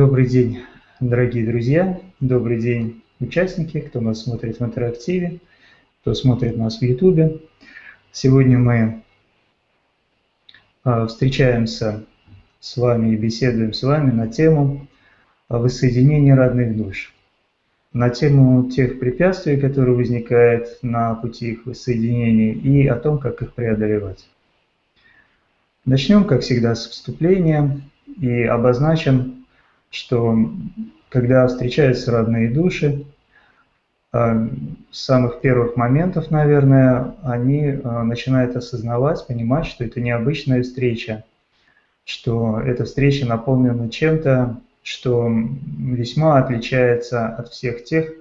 Добрый день, дорогие друзья, добрый день, участники, кто нас смотрит в интерактиве, кто смотрит нас в YouTube. Сегодня мы а, встречаемся с вами и беседуем с вами на тему воссоединения родных душ, на тему тех препятствий, которые возникают на пути их воссоединения и о том, как их преодолевать. Начнем, как всегда, с вступления и обозначим что когда встречаются родные души, э, с самых первых моментов, наверное, они э, начинают осознавать, понимать, что это необычная встреча, что эта встреча наполнена чем-то, что весьма отличается от всех тех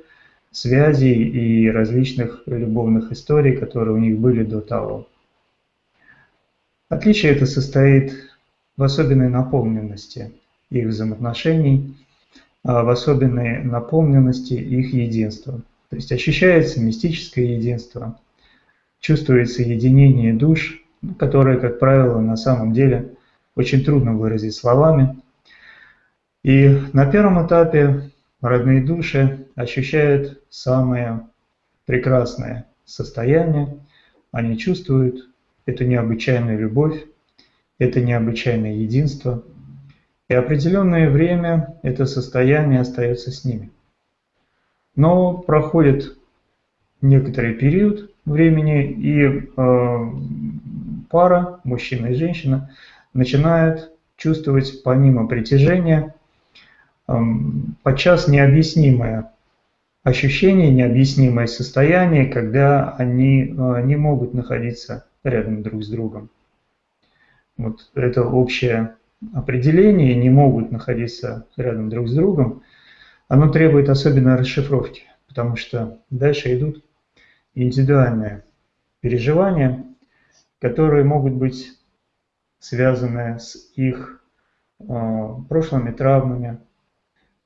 связей и различных любовных историй, которые у них были до того. Отличие это состоит в особенной наполненности – их взаимоотношений, а в особенной наполненности их единства. То есть ощущается мистическое единство, чувствуется единение душ, которое, как правило, на самом деле очень трудно выразить словами. И на первом этапе родные души ощущают самое прекрасное состояние, они чувствуют эту необычайную любовь, это необычайное единство – и определенное время это состояние остается с ними. Но проходит некоторый период времени, и э, пара, мужчина и женщина, начинают чувствовать помимо притяжения э, подчас необъяснимое ощущение, необъяснимое состояние, когда они э, не могут находиться рядом друг с другом. Вот это общее определения не могут находиться рядом друг с другом, оно требует особенной расшифровки, потому что дальше идут индивидуальные переживания, которые могут быть связаны с их э, прошлыми травмами,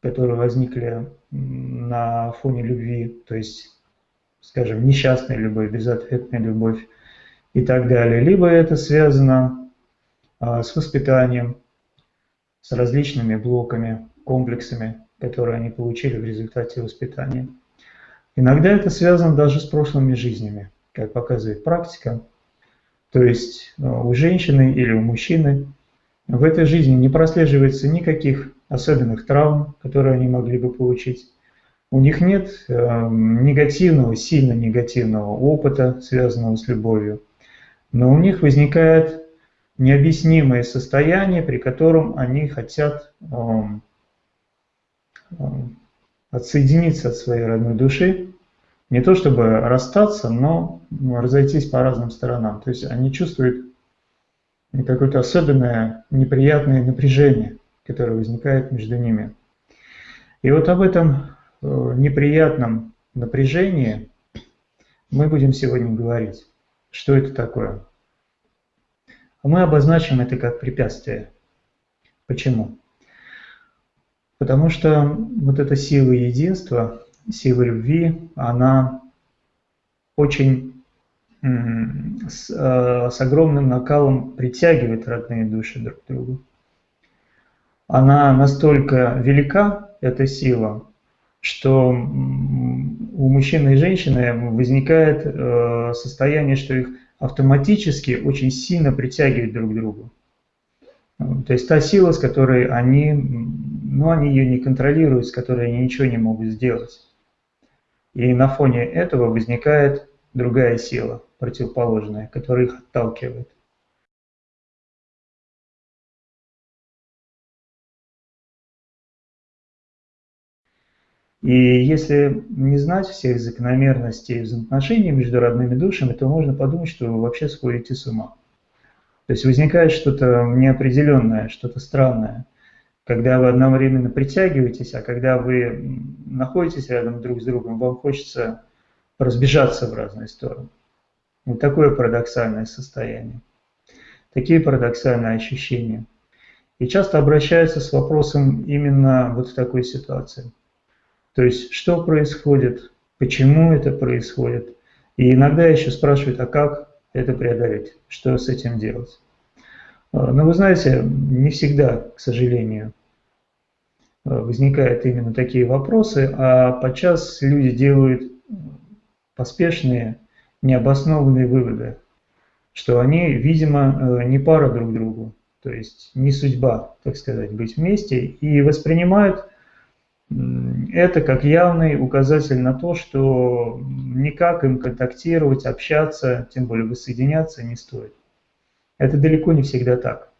которые возникли на фоне любви, то есть, скажем, несчастная любовь, безответная любовь и так далее. Либо это связано э, с воспитанием, с различными блоками, комплексами, которые они получили в результате воспитания. Иногда это связано даже с прошлыми жизнями, как показывает практика. То есть э, у женщины или у мужчины в этой жизни не прослеживается никаких особенных травм, которые они могли бы получить. У них нет э, негативного, сильно негативного опыта, связанного с любовью. Но у них возникает необъяснимое состояние, при котором они хотят эм, эм, отсоединиться от своей родной души, не то чтобы расстаться, но разойтись по разным сторонам. То есть они чувствуют какое-то особенное неприятное напряжение, которое возникает между ними. И вот об этом э, неприятном напряжении мы будем сегодня говорить. Что это такое? Мы обозначим это как препятствие. Почему? Потому что вот эта сила единства, сила любви, она очень с, э, с огромным накалом притягивает родные души друг к другу. Она настолько велика, эта сила, что у мужчины и женщины возникает э, состояние, что их автоматически очень сильно притягивают друг к другу. То есть та сила, с которой они, ну, они ее не контролируют, с которой они ничего не могут сделать. И на фоне этого возникает другая сила, противоположная, которая их отталкивает. И если не знать всех закономерностей взаимоотношений между родными душами, то можно подумать, что вы вообще сходите с ума. То есть возникает что-то неопределенное, что-то странное, когда вы одновременно притягиваетесь, а когда вы находитесь рядом друг с другом, вам хочется разбежаться в разные стороны. Вот такое парадоксальное состояние, такие парадоксальные ощущения. И часто обращаются с вопросом именно вот в такой ситуации – то есть, что происходит, почему это происходит. И иногда еще спрашивают, а как это преодолеть, что с этим делать. А, но вы знаете, не всегда, к сожалению, возникают именно такие вопросы, а подчас люди делают поспешные, необоснованные выводы, что они, видимо, не пара друг другу, то есть не судьба, так сказать, быть вместе, и воспринимают это как явный указатель на то, что никак им контактировать, общаться, тем более воссоединяться не стоит. Это далеко не всегда так.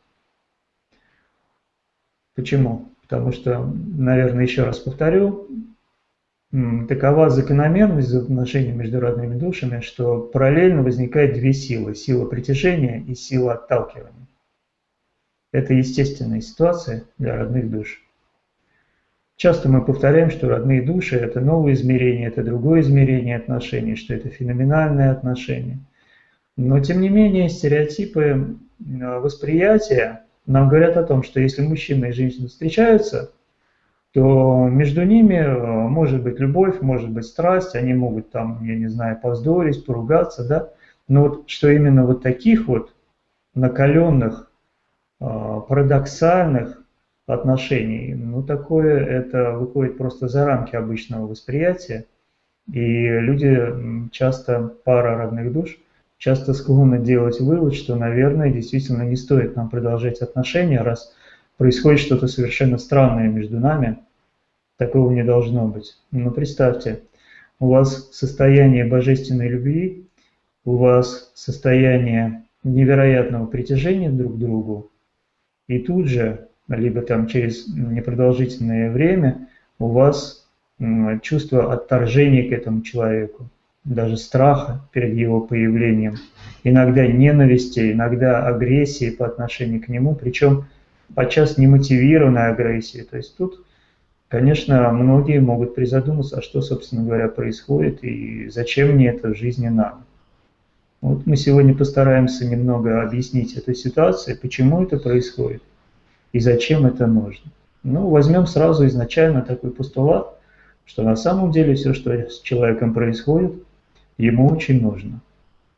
Почему? Потому что, наверное, еще раз повторю, такова закономерность отношений между родными душами, что параллельно возникает две силы. Сила притяжения и сила отталкивания. Это естественная ситуация для родных душ. Часто мы повторяем, что родные души – это новое измерение, это другое измерение отношений, что это феноменальное отношение. Но, тем не менее, стереотипы восприятия нам говорят о том, что если мужчина и женщина встречаются, то между ними э, может быть любовь, может быть страсть, они могут там, я не знаю, повздорить, поругаться, да, но вот что именно вот таких вот накаленных, э, парадоксальных отношений, ну такое это выходит просто за рамки обычного восприятия, и люди часто, пара родных душ, часто склонны делать вывод, что, наверное, действительно не стоит нам продолжать отношения, раз происходит что-то совершенно странное между нами, такого не должно быть. Но представьте, у вас состояние божественной любви, у вас состояние невероятного притяжения друг к другу, и тут же, либо там через непродолжительное время, у вас чувство отторжения к этому человеку даже страха перед его появлением, иногда ненависти, иногда агрессии по отношению к нему, причем подчас немотивированной агрессии. То есть тут, конечно, многие могут призадуматься, а что, собственно говоря, происходит и зачем мне это в жизни надо. Вот мы сегодня постараемся немного объяснить эту ситуацию, почему это происходит и зачем это нужно. Ну, возьмем сразу изначально такой постулат, что на самом деле все, что с человеком происходит, ему очень нужно.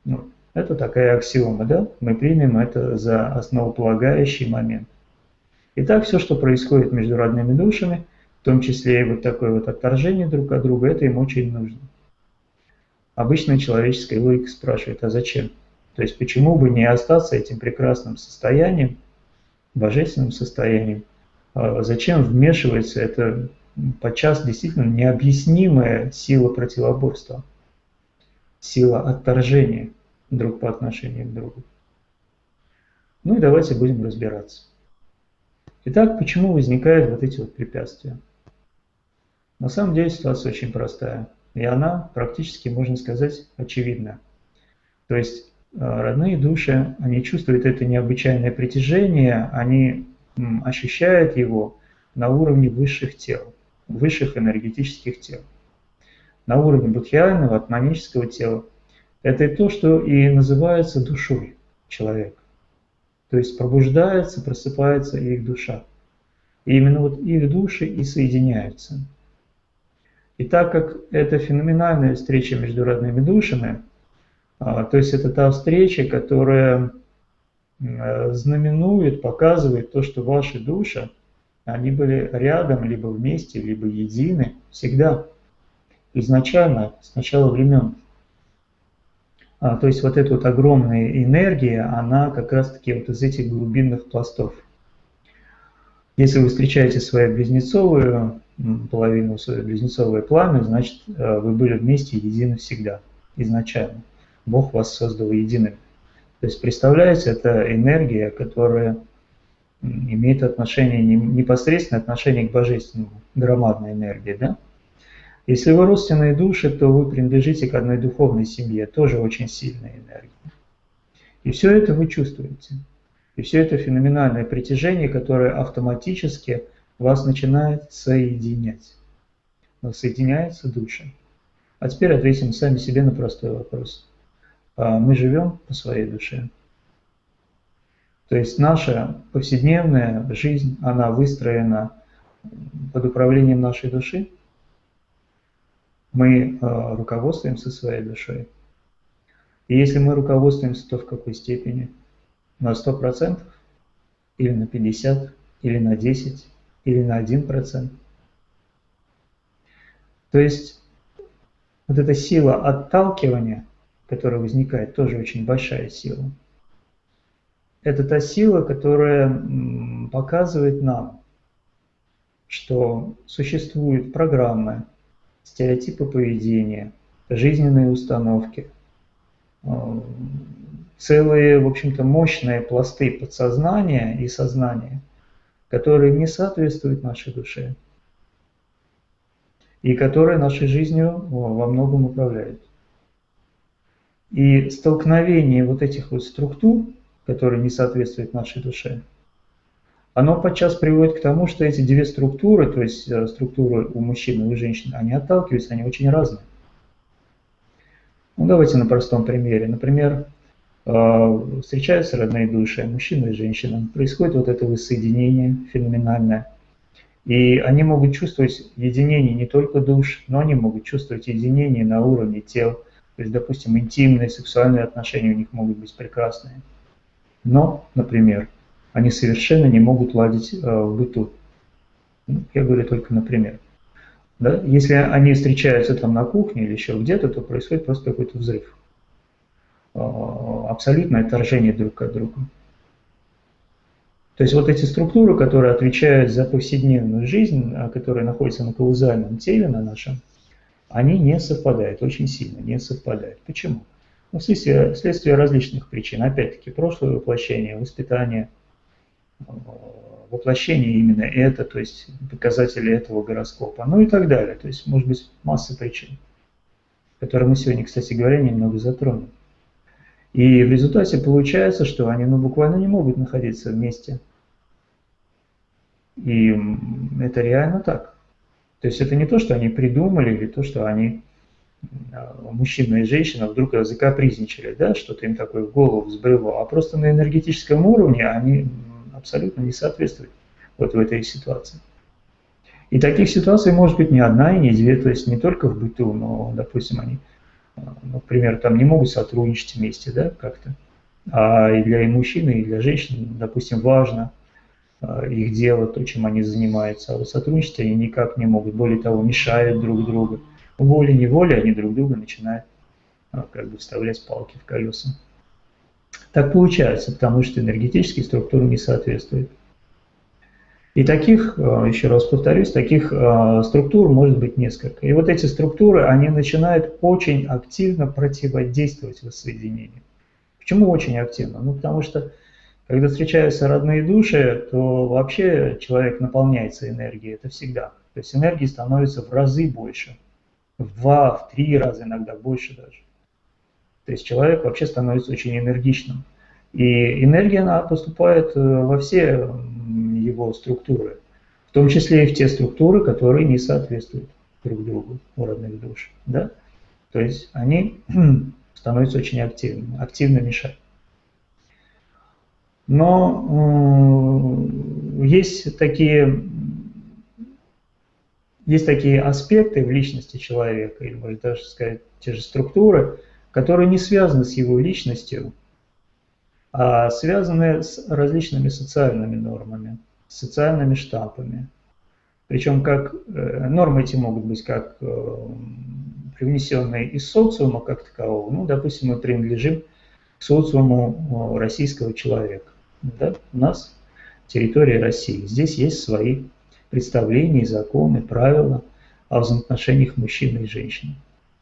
Ну, это такая аксиома, да? Мы примем это за основополагающий момент. Итак, все, что происходит между родными душами, в том числе и вот такое вот отторжение друг от друга, это им очень нужно. Обычная человеческая логика спрашивает, а зачем? То есть почему бы не остаться этим прекрасным состоянием, божественным состоянием? А зачем вмешивается это подчас действительно необъяснимая сила противоборства? сила отторжения друг по отношению к другу. Ну и давайте будем разбираться. Итак, почему возникают вот эти вот препятствия? На самом деле ситуация очень простая. И она практически, можно сказать, очевидна. То есть родные души, они чувствуют это необычайное притяжение, они ощущают его на уровне высших тел, высших энергетических тел на уровне будхиального, атманического тела, это то, что и называется душой человека. То есть пробуждается, просыпается их душа. И именно вот их души и соединяются. И так как это феноменальная встреча между родными душами, то есть это та встреча, которая знаменует, показывает то, что ваши души, они были рядом, либо вместе, либо едины всегда изначально, с начала времен. А, то есть вот эта вот огромная энергия, она как раз-таки вот из этих глубинных пластов. Если вы встречаете свою близнецовую половину, свое близнецовое пламя, значит, э, вы были вместе едины всегда, изначально. Бог вас создал единым. То есть, представляете, это энергия, которая имеет отношение, непосредственное отношение к божественному, громадная энергия, да? Если вы родственные души, то вы принадлежите к одной духовной семье, тоже очень сильная энергия. И все это вы чувствуете. И все это феноменальное притяжение, которое автоматически вас начинает соединять. Соединяются души. А теперь ответим сами себе на простой вопрос. А мы живем по своей душе. То есть наша повседневная жизнь, она выстроена под управлением нашей души – мы э, руководствуемся своей душой. И если мы руководствуемся, то в какой степени? На 100%? Или на 50%? Или на 10%? Или на 1%? То есть вот эта сила отталкивания, которая возникает, тоже очень большая сила. Это та сила, которая показывает нам, что существуют программы, стереотипы поведения, жизненные установки, э, целые, в общем-то, мощные пласты подсознания и сознания, которые не соответствуют нашей душе и которые нашей жизнью во многом управляют. И столкновение вот этих вот структур, которые не соответствуют нашей душе, оно подчас приводит к тому, что эти две структуры, то есть э, структуры у мужчин и у женщин, они отталкиваются, они очень разные. Ну, давайте на простом примере. Например, э, встречаются родные души, мужчина и женщина, происходит вот это воссоединение феноменальное. И они могут чувствовать единение не только душ, но они могут чувствовать единение на уровне тел. То есть, допустим, интимные, сексуальные отношения у них могут быть прекрасные. Но, например, они совершенно не могут ладить э, в быту. Ну, я говорю только например. Да? Если они встречаются там на кухне или еще где-то, то происходит просто какой-то взрыв. Э, абсолютное отторжение друг от друга. То есть вот эти структуры, которые отвечают за повседневную жизнь, а которые находятся на каузальном теле, на нашем, они не совпадают, очень сильно не совпадают. Почему? Ну, вследствие, вследствие различных причин. Опять-таки, прошлое воплощение, воспитание – воплощение именно это, то есть показатели этого гороскопа, ну и так далее. То есть может быть масса причин, которые мы сегодня, кстати говоря, немного затронем. И в результате получается, что они ну, буквально не могут находиться вместе. И это реально так. То есть это не то, что они придумали, или то, что они, а, мужчина и женщина, вдруг закапризничали, да, что-то им такое в голову взбрело, а просто на энергетическом уровне они абсолютно не соответствует вот в этой ситуации. И таких ситуаций может быть не одна и не две, то есть не только в быту, но, допустим, они, например, там не могут сотрудничать вместе, да, как-то. А и для и мужчины, и для женщин, допустим, важно их дело, то, чем они занимаются, а вот сотрудничать они никак не могут, более того, мешают друг другу. Волей-неволей они друг друга начинают а, как бы вставлять палки в колеса. Так получается, потому что энергетические структуры не соответствуют. И таких, э, еще раз повторюсь, таких э, структур может быть несколько. И вот эти структуры, они начинают очень активно противодействовать воссоединению. Почему очень активно? Ну, потому что, когда встречаются родные души, то вообще человек наполняется энергией, это всегда. То есть энергии становится в разы больше, в два, в три раза иногда больше даже. То есть человек вообще становится очень энергичным. И энергия она поступает э, во все его структуры, в том числе и в те структуры, которые не соответствуют друг другу у родных душ. Да? То есть они становятся очень активными, активно мешают. Но есть такие есть такие аспекты в личности человека, или можно даже сказать, те же структуры, которые не связаны с его личностью, а связаны с различными социальными нормами, социальными штампами. Причем как э, нормы эти могут быть как э, привнесенные из социума как такового. Ну, допустим, мы принадлежим к социуму э, российского человека. Да? У нас территория России. Здесь есть свои представления, законы, правила о взаимоотношениях мужчины и женщины.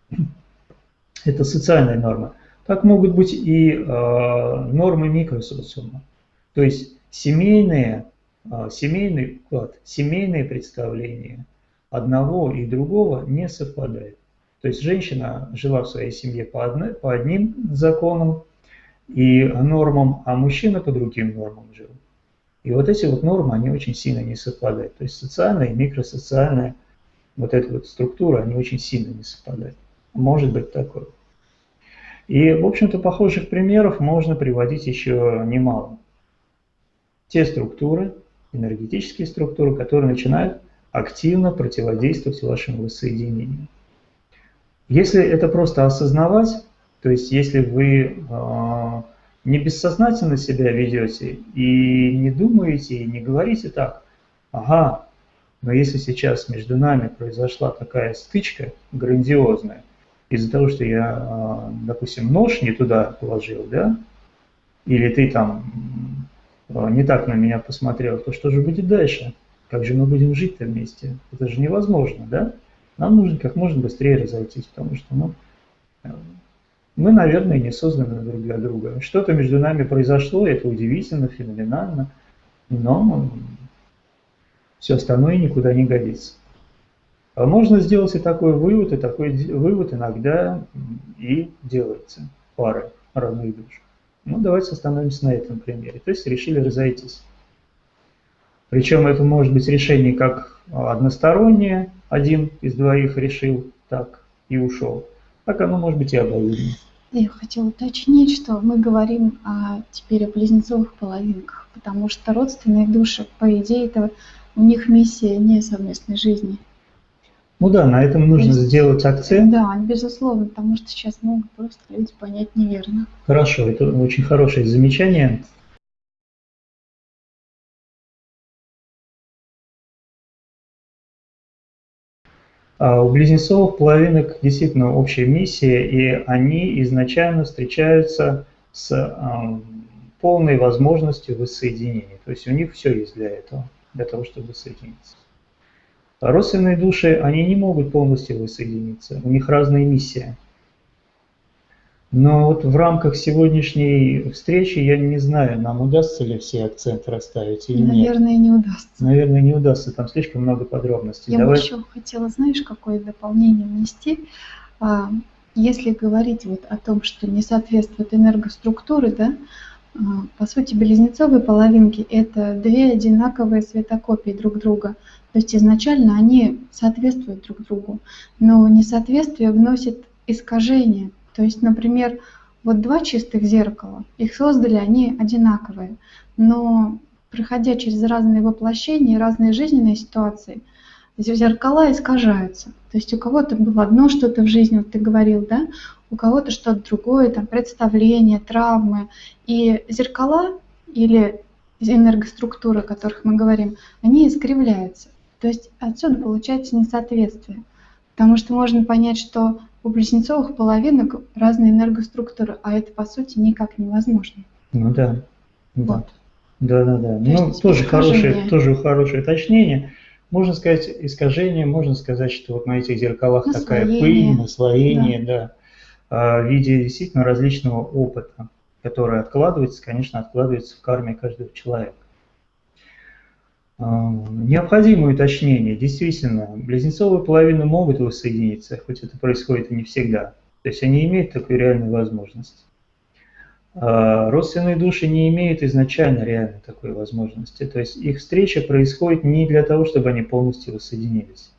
Это социальная норма. Так могут быть и э, нормы микросоциума. То есть семейные, э, семейный уклад, семейные представления одного и другого не совпадают. То есть женщина жила в своей семье по, одной, по одним законам и нормам, а мужчина по другим нормам жил. И вот эти вот нормы, они очень сильно не совпадают. То есть социальная и микросоциальная вот эта вот структура, они очень сильно не совпадают. Может быть такое. И, в общем-то, похожих примеров можно приводить еще немало. Те структуры, энергетические структуры, которые начинают активно противодействовать вашему воссоединению. Если это просто осознавать, то есть если вы э, не бессознательно себя ведете и не думаете, и не говорите так, ага, Но если сейчас между нами произошла такая стычка грандиозная, из-за того, что я, а, допустим, нож не туда положил, да, или ты там а, не так на меня посмотрел, то что же будет дальше? Как же мы будем жить-то вместе? Это же невозможно, да? Нам нужно как можно быстрее разойтись, потому что ну, мы, наверное, не созданы друг для друга. Что-то между нами произошло, это удивительно, феноменально, но все остальное никуда не годится. А можно сделать и такой вывод, и такой вывод иногда и делается парой родных душ. Ну, давайте остановимся на этом примере. То есть решили разойтись. Причем это может быть решение как одностороннее, один из двоих решил так и ушел, так оно может быть и обоюдно. Я хотела уточнить, что мы говорим о, теперь о близнецовых половинках, потому что родственные души, по идее, это у них миссия не совместной жизни. Ну да, на этом нужно есть, сделать акцент. Да, безусловно, потому что сейчас могут просто люди понять неверно. Хорошо, это очень хорошее замечание. У близнецовых половинок действительно общая миссия, и они изначально встречаются с полной возможностью воссоединения. То есть у них все есть для этого, для того, чтобы воссоединиться. А родственные души, они не могут полностью воссоединиться, у них разная миссия. Но вот в рамках сегодняшней встречи я не знаю, нам удастся ли все акценты расставить или Наверное, нет. Наверное, не удастся. Наверное, не удастся, там слишком много подробностей. Я Давай... бы еще хотела, знаешь, какое дополнение внести. А, если говорить вот о том, что не соответствуют энергоструктуры, да, а, по сути, близнецовые половинки – это две одинаковые светокопии друг друга. То есть изначально они соответствуют друг другу, но несоответствие вносит искажение – то есть, например, вот два чистых зеркала, их создали они одинаковые, но проходя через разные воплощения, разные жизненные ситуации, зеркала искажаются. То есть у кого-то было одно что-то в жизни, вот ты говорил, да, у кого-то что-то другое, там представление, травмы. И зеркала или энергоструктуры, о которых мы говорим, они искривляются. То есть отсюда получается несоответствие. Потому что можно понять, что у близнецовых половинок разные энергоструктуры, а это по сути никак невозможно. Ну да. Вот. Да, да, да. ну, тоже хорошее, тоже хорошее уточнение. Можно сказать искажение, можно сказать, что вот на этих зеркалах наслоение. такая пыль, наслоение, да. да, а, в виде действительно различного опыта, который откладывается, конечно, откладывается в карме каждого человека. Необходимое уточнение. Действительно, близнецовые половины могут воссоединиться, хоть это происходит и не всегда. То есть они имеют такую реальную возможность. А родственные души не имеют изначально реально такой возможности. То есть их встреча происходит не для того, чтобы они полностью воссоединились.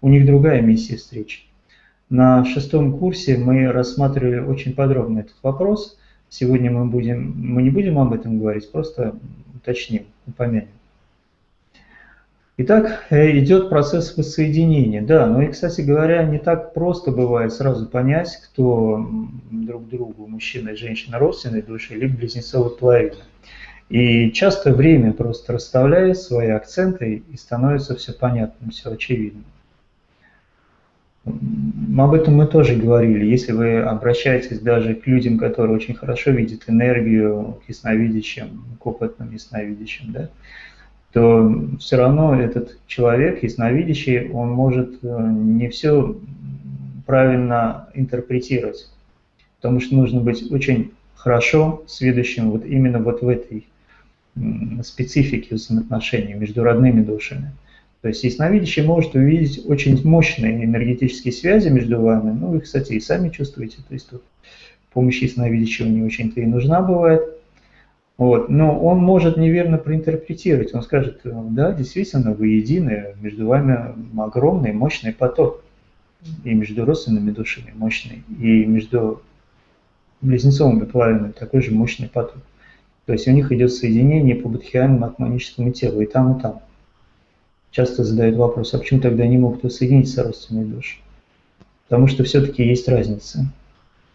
У них другая миссия встречи. На шестом курсе мы рассматривали очень подробно этот вопрос. Сегодня мы, будем, мы не будем об этом говорить, просто уточним, упомянем. Итак, э, идет процесс воссоединения. Да, но и, кстати говоря, не так просто бывает сразу понять, кто друг другу, мужчина и женщина, родственные души, либо близнецовые половины. И часто время просто расставляет свои акценты и становится все понятным, все очевидно. Об этом мы тоже говорили. Если вы обращаетесь даже к людям, которые очень хорошо видят энергию, к ясновидящим, к опытным ясновидящим, да, то все равно этот человек, ясновидящий, он может э, не все правильно интерпретировать, потому что нужно быть очень хорошо сведущим вот именно вот в этой специфике взаимоотношений между родными душами. То есть ясновидящий может увидеть очень мощные энергетические связи между вами, ну вы, кстати, и сами чувствуете, то есть тут помощь ясновидящего не очень-то и нужна бывает – вот. Но он может неверно проинтерпретировать. Он скажет, да, действительно, вы едины, между вами огромный, мощный поток. И между родственными душами мощный, и между близнецовыми половинами такой же мощный поток. То есть у них идет соединение по будхиальному атманическому телу, и там, и там. Часто задают вопрос, а почему тогда не могут соединиться родственные души? Потому что все-таки есть разница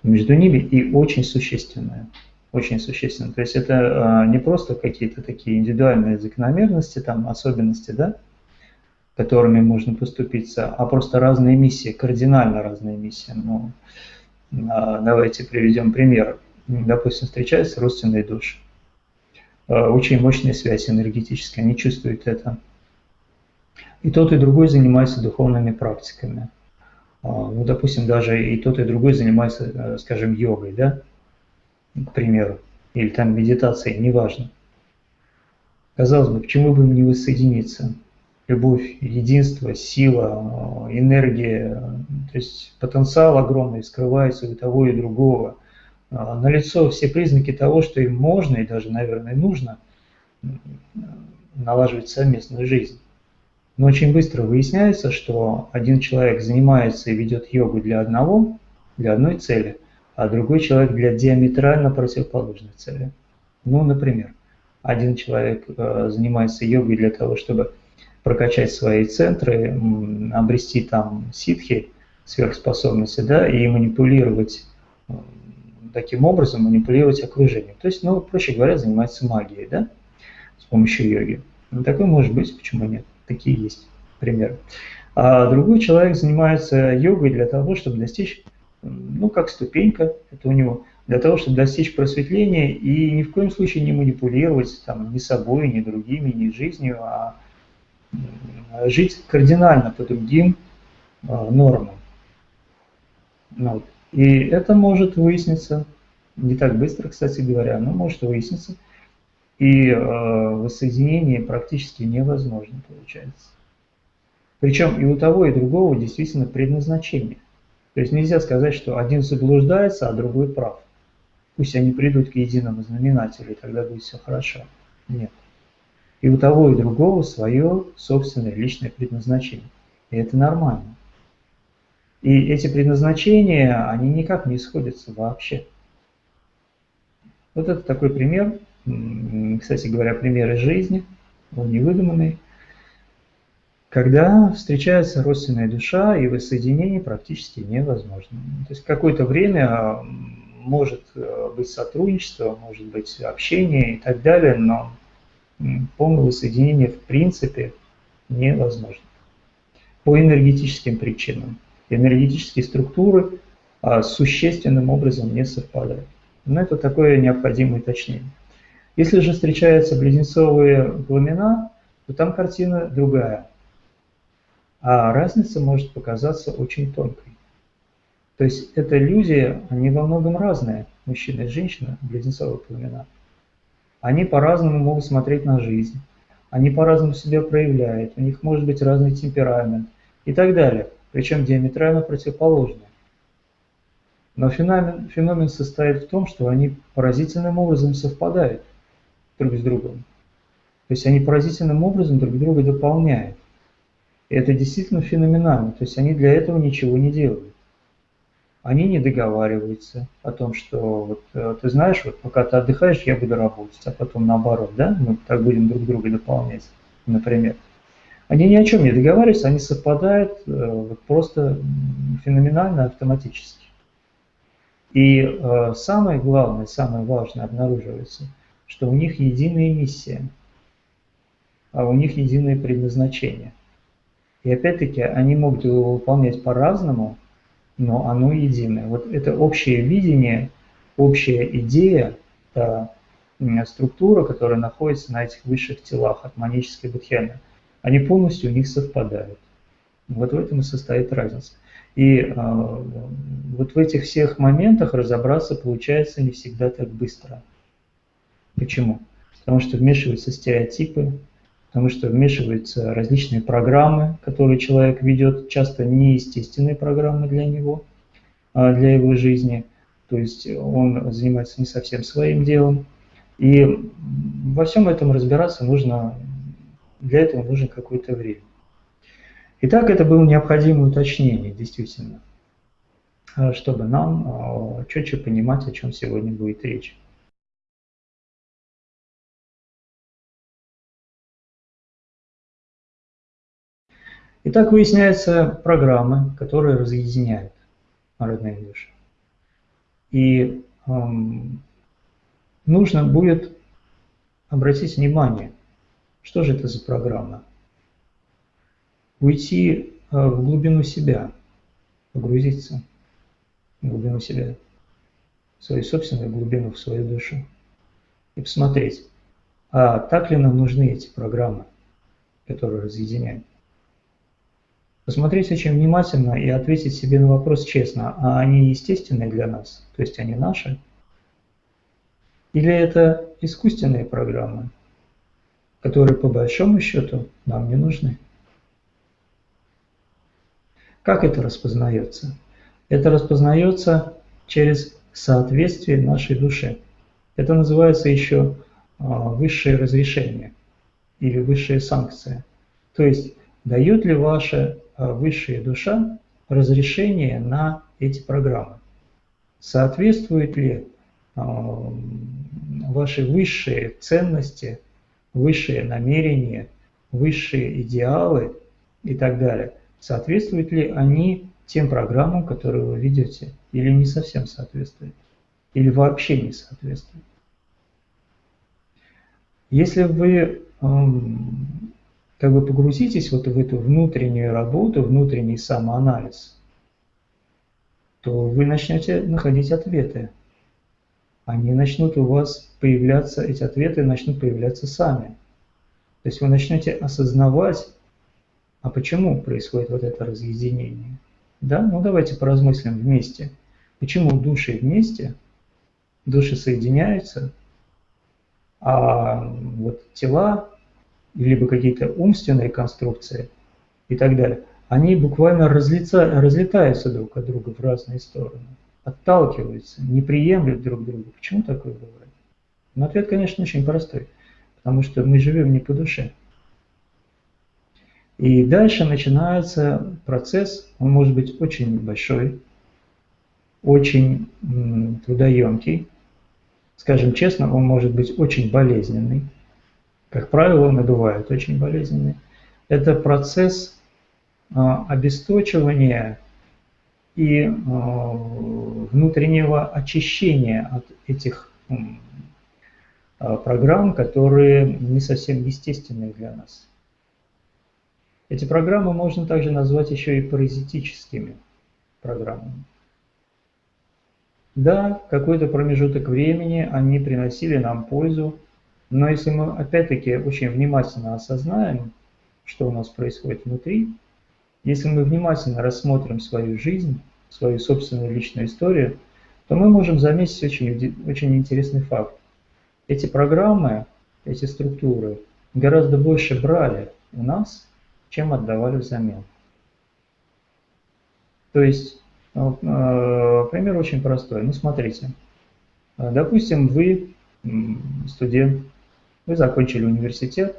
между ними и очень существенная очень существенно. То есть это а, не просто какие-то такие индивидуальные закономерности, там, особенности, да, которыми можно поступиться, а просто разные миссии, кардинально разные миссии. Ну, а, давайте приведем пример. Допустим, встречаются родственные души. А, очень мощная связь энергетическая, они чувствуют это. И тот, и другой занимаются духовными практиками. Ну, допустим, даже и тот, и другой занимается, э, скажем, йогой, да, к примеру, или там медитацией, неважно. Казалось бы, почему бы им не воссоединиться? Любовь, единство, сила, э, энергия, то есть потенциал огромный скрывается у того и другого. А, налицо все признаки того, что им можно и даже, наверное, нужно налаживать совместную жизнь. Но очень быстро выясняется, что один человек занимается и ведет йогу для одного, для одной цели, а другой человек для диаметрально противоположной цели. Ну, например, один человек э, занимается йогой для того, чтобы прокачать свои центры, обрести там ситхи, сверхспособности, да, и манипулировать таким образом, манипулировать окружением. То есть, ну, проще говоря, занимается магией, да, с помощью йоги. Ну, такое может быть, почему нет? Такие есть примеры. А другой человек занимается йогой для того, чтобы достичь, ну, как ступенька, это у него, для того, чтобы достичь просветления и ни в коем случае не манипулировать там, ни собой, ни другими, ни жизнью, а жить кардинально по другим а, нормам. Ну, и это может выясниться, не так быстро, кстати говоря, но может выясниться – и э, воссоединение практически невозможно получается. Причем и у того, и другого действительно предназначение. То есть нельзя сказать, что один заблуждается, а другой прав. Пусть они придут к единому знаменателю, и тогда будет все хорошо. Нет. И у того, и другого свое собственное личное предназначение. И это нормально. И эти предназначения, они никак не сходятся вообще. Вот это такой пример кстати говоря, примеры жизни, он не выдуманный, когда встречается родственная душа и воссоединение практически невозможно. То есть какое-то время может э, быть сотрудничество, может быть общение и так далее, но полное воссоединение в принципе невозможно. По энергетическим причинам. Энергетические структуры а, существенным образом не совпадают. Но это такое необходимое уточнение. Если же встречаются близнецовые пламена, то там картина другая. А разница может показаться очень тонкой. То есть это люди, они во многом разные, мужчина и женщина, близнецовые пламена. Они по-разному могут смотреть на жизнь, они по-разному себя проявляют, у них может быть разный темперамент и так далее, причем диаметрально противоположные. Но феномен, феномен состоит в том, что они поразительным образом совпадают друг с другом. То есть они поразительным образом друг друга дополняют. И это действительно феноменально. То есть они для этого ничего не делают. Они не договариваются о том, что вот, э, ты знаешь, вот пока ты отдыхаешь, я буду работать, а потом наоборот, да, мы так будем друг друга дополнять, например. Они ни о чем не договариваются, они совпадают э, вот просто феноменально автоматически. И э, самое главное, самое важное обнаруживается – что у них единая миссия, а у них единое предназначение. И опять-таки они могут его выполнять по-разному, но оно единое. Вот это общее видение, общая идея, та структура, которая находится на этих высших телах, атманической будхяны, они полностью у них совпадают. Вот в этом и состоит разница. И э, вот в этих всех моментах разобраться получается не всегда так быстро. Почему? Потому что вмешиваются стереотипы, потому что вмешиваются различные программы, которые человек ведет, часто неестественные программы для него, а, для его жизни. То есть он занимается не совсем своим делом. И во всем этом разбираться нужно, для этого нужно какое-то время. Итак, это было необходимое уточнение, действительно, а, чтобы нам а, четче понимать, о чем сегодня будет речь. Итак, выясняются программы, которые разъединяют родные души. И эм, нужно будет обратить внимание, что же это за программа. уйти в глубину себя, погрузиться в глубину себя, в свою собственную глубину, в свою душу и посмотреть, а так ли нам нужны эти программы, которые разъединяют. Посмотреть очень внимательно и ответить себе на вопрос честно, а они естественные для нас, то есть они наши? Или это искусственные программы, которые по большому счету нам не нужны? Как это распознается? Это распознается через соответствие нашей души. Это называется еще а, высшее разрешение или высшая санкция. То есть дает ли ваша а, высшая душа разрешение на эти программы? Соответствуют ли а, ваши высшие ценности, высшие намерения, высшие идеалы и так далее, соответствуют ли они тем программам, которые вы ведете, или не совсем соответствуют, или вообще не соответствуют. Если вы как бы погрузитесь вот в эту внутреннюю работу, внутренний самоанализ, то вы начнете находить ответы. Они начнут у вас появляться, эти ответы начнут появляться сами. То есть вы начнете осознавать, а почему происходит вот это разъединение. Да, ну давайте поразмыслим вместе. Почему души вместе, души соединяются, а вот тела, либо какие-то умственные конструкции и так далее, они буквально разлица, разлетаются друг от друга в разные стороны, отталкиваются, не приемлют друг друга. Почему такое бывает? Но ответ, конечно, очень простой, потому что мы живем не по душе. И дальше начинается процесс, он может быть очень большой, очень трудоемкий, скажем честно, он может быть очень болезненный. Как правило, бывает очень болезненный. Это процесс а, обесточивания и а, внутреннего очищения от этих а, программ, которые не совсем естественные для нас. Эти программы можно также назвать еще и паразитическими программами. Да, какой-то промежуток времени они приносили нам пользу, но если мы опять-таки очень внимательно осознаем, что у нас происходит внутри, если мы внимательно рассмотрим свою жизнь, свою собственную личную историю, то мы можем заметить очень, очень интересный факт. Эти программы, эти структуры гораздо больше брали у нас, чем отдавали взамен. То есть вот, э, пример очень простой. Ну, смотрите. Допустим, вы студент, вы закончили университет,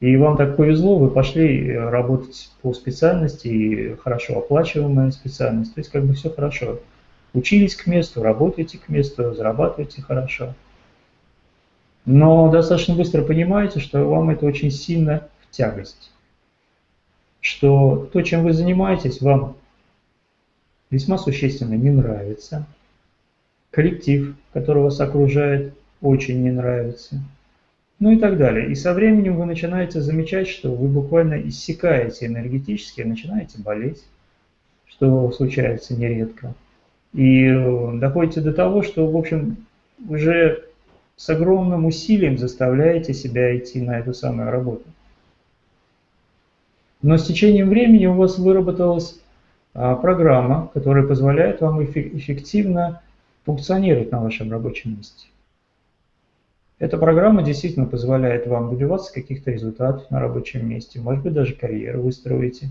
и вам так повезло, вы пошли работать по специальности, и хорошо оплачиваемая специальность, то есть как бы все хорошо. Учились к месту, работаете к месту, зарабатываете хорошо. Но достаточно быстро понимаете, что вам это очень сильно в тягость. Что то, чем вы занимаетесь, вам весьма существенно не нравится. Коллектив, который вас окружает, очень не нравится. Ну и так далее. И со временем вы начинаете замечать, что вы буквально иссякаете энергетически, начинаете болеть, что случается нередко. И э, доходите до того, что, в общем, уже с огромным усилием заставляете себя идти на эту самую работу. Но с течением времени у вас выработалась а, программа, которая позволяет вам эффективно функционировать на вашем рабочем месте. Эта программа действительно позволяет вам добиваться каких-то результатов на рабочем месте, может быть даже карьеру вы строите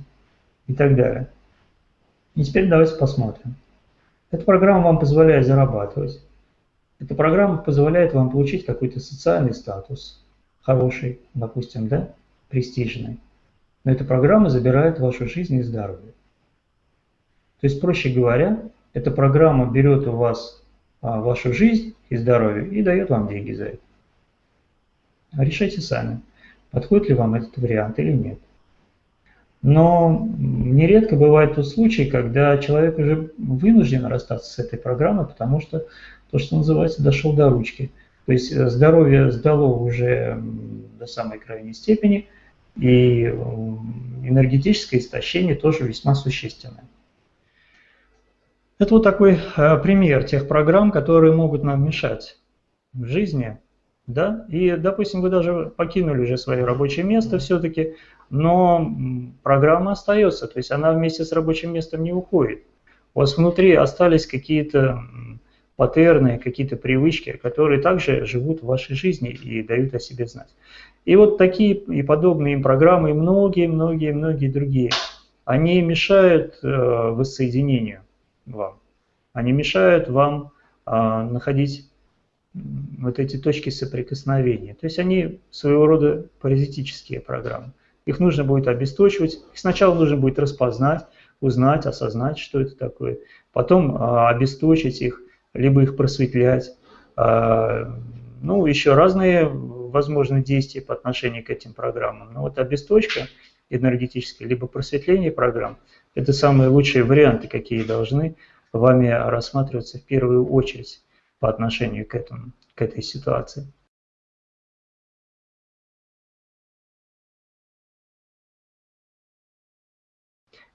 и так далее. И теперь давайте посмотрим. Эта программа вам позволяет зарабатывать. Эта программа позволяет вам получить какой-то социальный статус, хороший, допустим, да, престижный. Но эта программа забирает вашу жизнь и здоровье. То есть, проще говоря, эта программа берет у вас а, вашу жизнь и здоровье и дает вам деньги за это. Решайте сами, подходит ли вам этот вариант или нет. Но нередко бывает тот случай, когда человек уже вынужден расстаться с этой программой, потому что то, что называется, дошел до ручки. То есть э, здоровье сдало уже до самой крайней степени, И энергетическое истощение тоже весьма существенное. Это вот такой э, пример тех программ, которые могут нам мешать в жизни. Да? И, допустим, вы даже покинули уже свое рабочее место все-таки, но программа остается, то есть она вместе с рабочим местом не уходит. У вас внутри остались какие-то паттерны, какие-то привычки, которые также живут в вашей жизни и дают о себе знать. И вот такие и подобные им программы, и многие-многие-многие другие, они мешают э, воссоединению вам. Они мешают вам а, находить вот эти точки соприкосновения. То есть они своего рода паразитические программы. Их нужно будет обесточивать. Их сначала нужно будет распознать, узнать, осознать, что это такое. Потом а, обесточить их, либо их просветлять. А, ну, еще разные возможные действия по отношению к этим программам. Но вот обесточка энергетическая, либо просветление программ – это самые лучшие варианты, какие должны вами рассматриваться в первую очередь по отношению к, этому, к этой ситуации.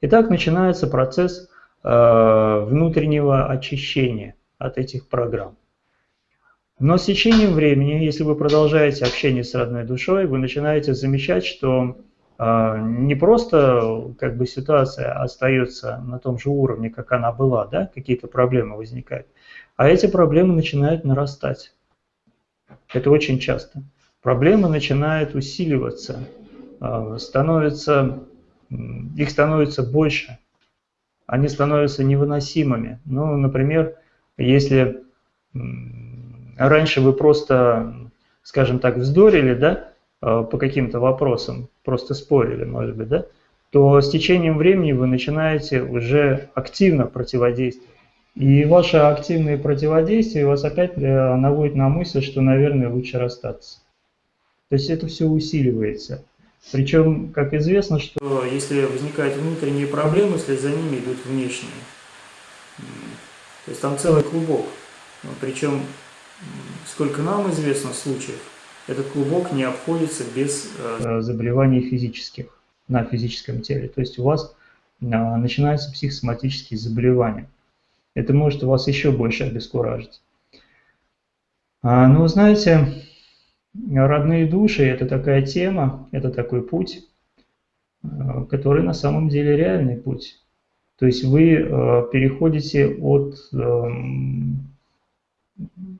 Итак, начинается процесс э, внутреннего очищения от этих программ. Но с течением времени, если вы продолжаете общение с родной душой, вы начинаете замечать, что а, не просто как бы ситуация остается на том же уровне, как она была, да, какие-то проблемы возникают, а эти проблемы начинают нарастать. Это очень часто. Проблемы начинают усиливаться, а, становятся, их становится больше, они становятся невыносимыми. Ну, например, если раньше вы просто, скажем так, вздорили, да, Э, по каким-то вопросам, просто спорили, может быть, да, то с течением времени вы начинаете уже активно противодействовать. И ваше активное противодействие вас опять э, наводит на мысль, что, наверное, лучше расстаться. То есть это все усиливается. Причем, как известно, что если возникают внутренние проблемы, вслед за ними идут внешние. То есть там целый клубок. Причем, сколько нам известно случаев, этот клубок не обходится без э, заболеваний физических на физическом теле. То есть у вас э, начинаются психосоматические заболевания. Это может вас еще больше обескуражить. А, ну, знаете, родные души – это такая тема, это такой путь, э, который на самом деле реальный путь. То есть вы переходите от эм,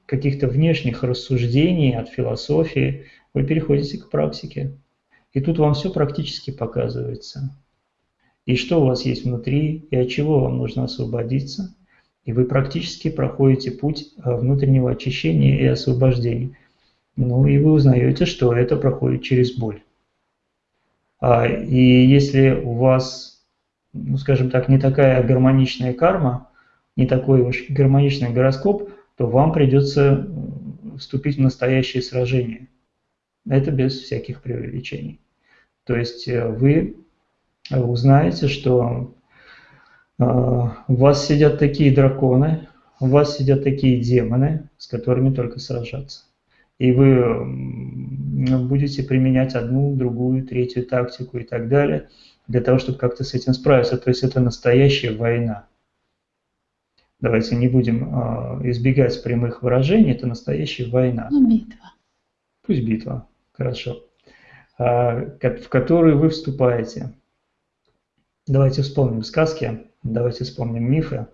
каких-то внешних рассуждений, от философии, вы переходите к практике. И тут вам все практически показывается. И что у вас есть внутри, и от чего вам нужно освободиться. И вы практически проходите путь э, внутреннего очищения и освобождения. Ну и вы узнаете, что это проходит через боль. А, и если у вас, ну скажем так, не такая гармоничная карма, не такой уж гармоничный гороскоп – то вам придется вступить в настоящее сражение. Это без всяких преувеличений. То есть э, вы узнаете, что э, у вас сидят такие драконы, у вас сидят такие демоны, с которыми только сражаться. И вы будете применять одну, другую, третью тактику и так далее, для того, чтобы как-то с этим справиться. То есть это настоящая война давайте не будем а, избегать прямых выражений, это настоящая война. Ну, битва. Пусть битва, хорошо. А, в которую вы вступаете. Давайте вспомним сказки, давайте вспомним мифы.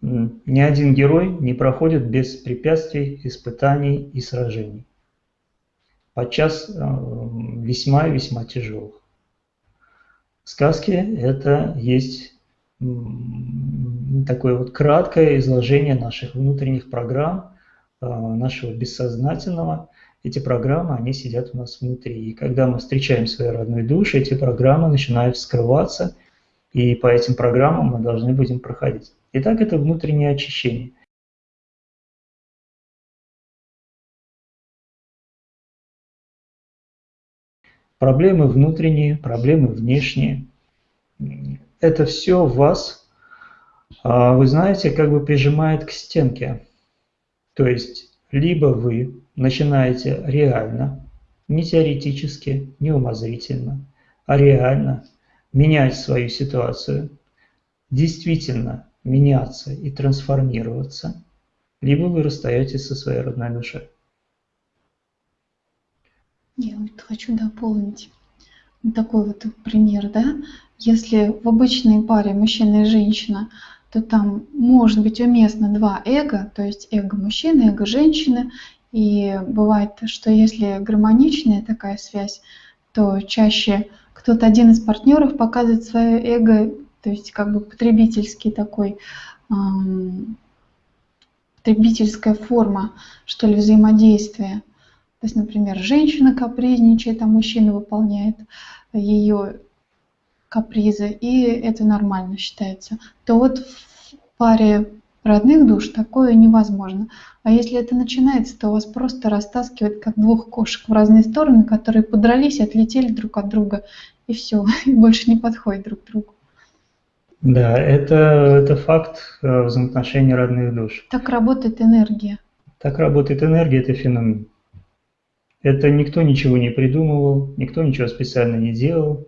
Ни один герой не проходит без препятствий, испытаний и сражений. Подчас весьма-весьма тяжелых. Сказки – это есть такое вот краткое изложение наших внутренних программ, а, нашего бессознательного. Эти программы, они сидят у нас внутри. И когда мы встречаем свои родные души, эти программы начинают скрываться, и по этим программам мы должны будем проходить. Итак, это внутреннее очищение. Проблемы внутренние, проблемы внешние. Это все вас а, вы знаете, как бы прижимает к стенке. То есть, либо вы начинаете реально не теоретически, не умозрительно, а реально менять свою ситуацию, действительно меняться и трансформироваться, либо вы расстаетесь со своей родной душой. Я вот хочу дополнить такой вот пример, да, если в обычной паре мужчина и женщина, то там может быть уместно два эго, то есть эго мужчины, эго женщины, и бывает, что если гармоничная такая связь, то чаще кто-то один из партнеров показывает свое эго, то есть как бы потребительский такой, эм, потребительская форма, что ли, взаимодействия. То есть, например, женщина капризничает, а мужчина выполняет ее капризы, и это нормально считается. То вот в паре родных душ такое невозможно. А если это начинается, то вас просто растаскивает, как двух кошек в разные стороны, которые подрались отлетели друг от друга, и все, и больше не подходят друг к другу. Да, это, это факт э, взаимоотношений родных душ. Так работает энергия. Так работает энергия, это феномен. Это никто ничего не придумывал, никто ничего специально не делал,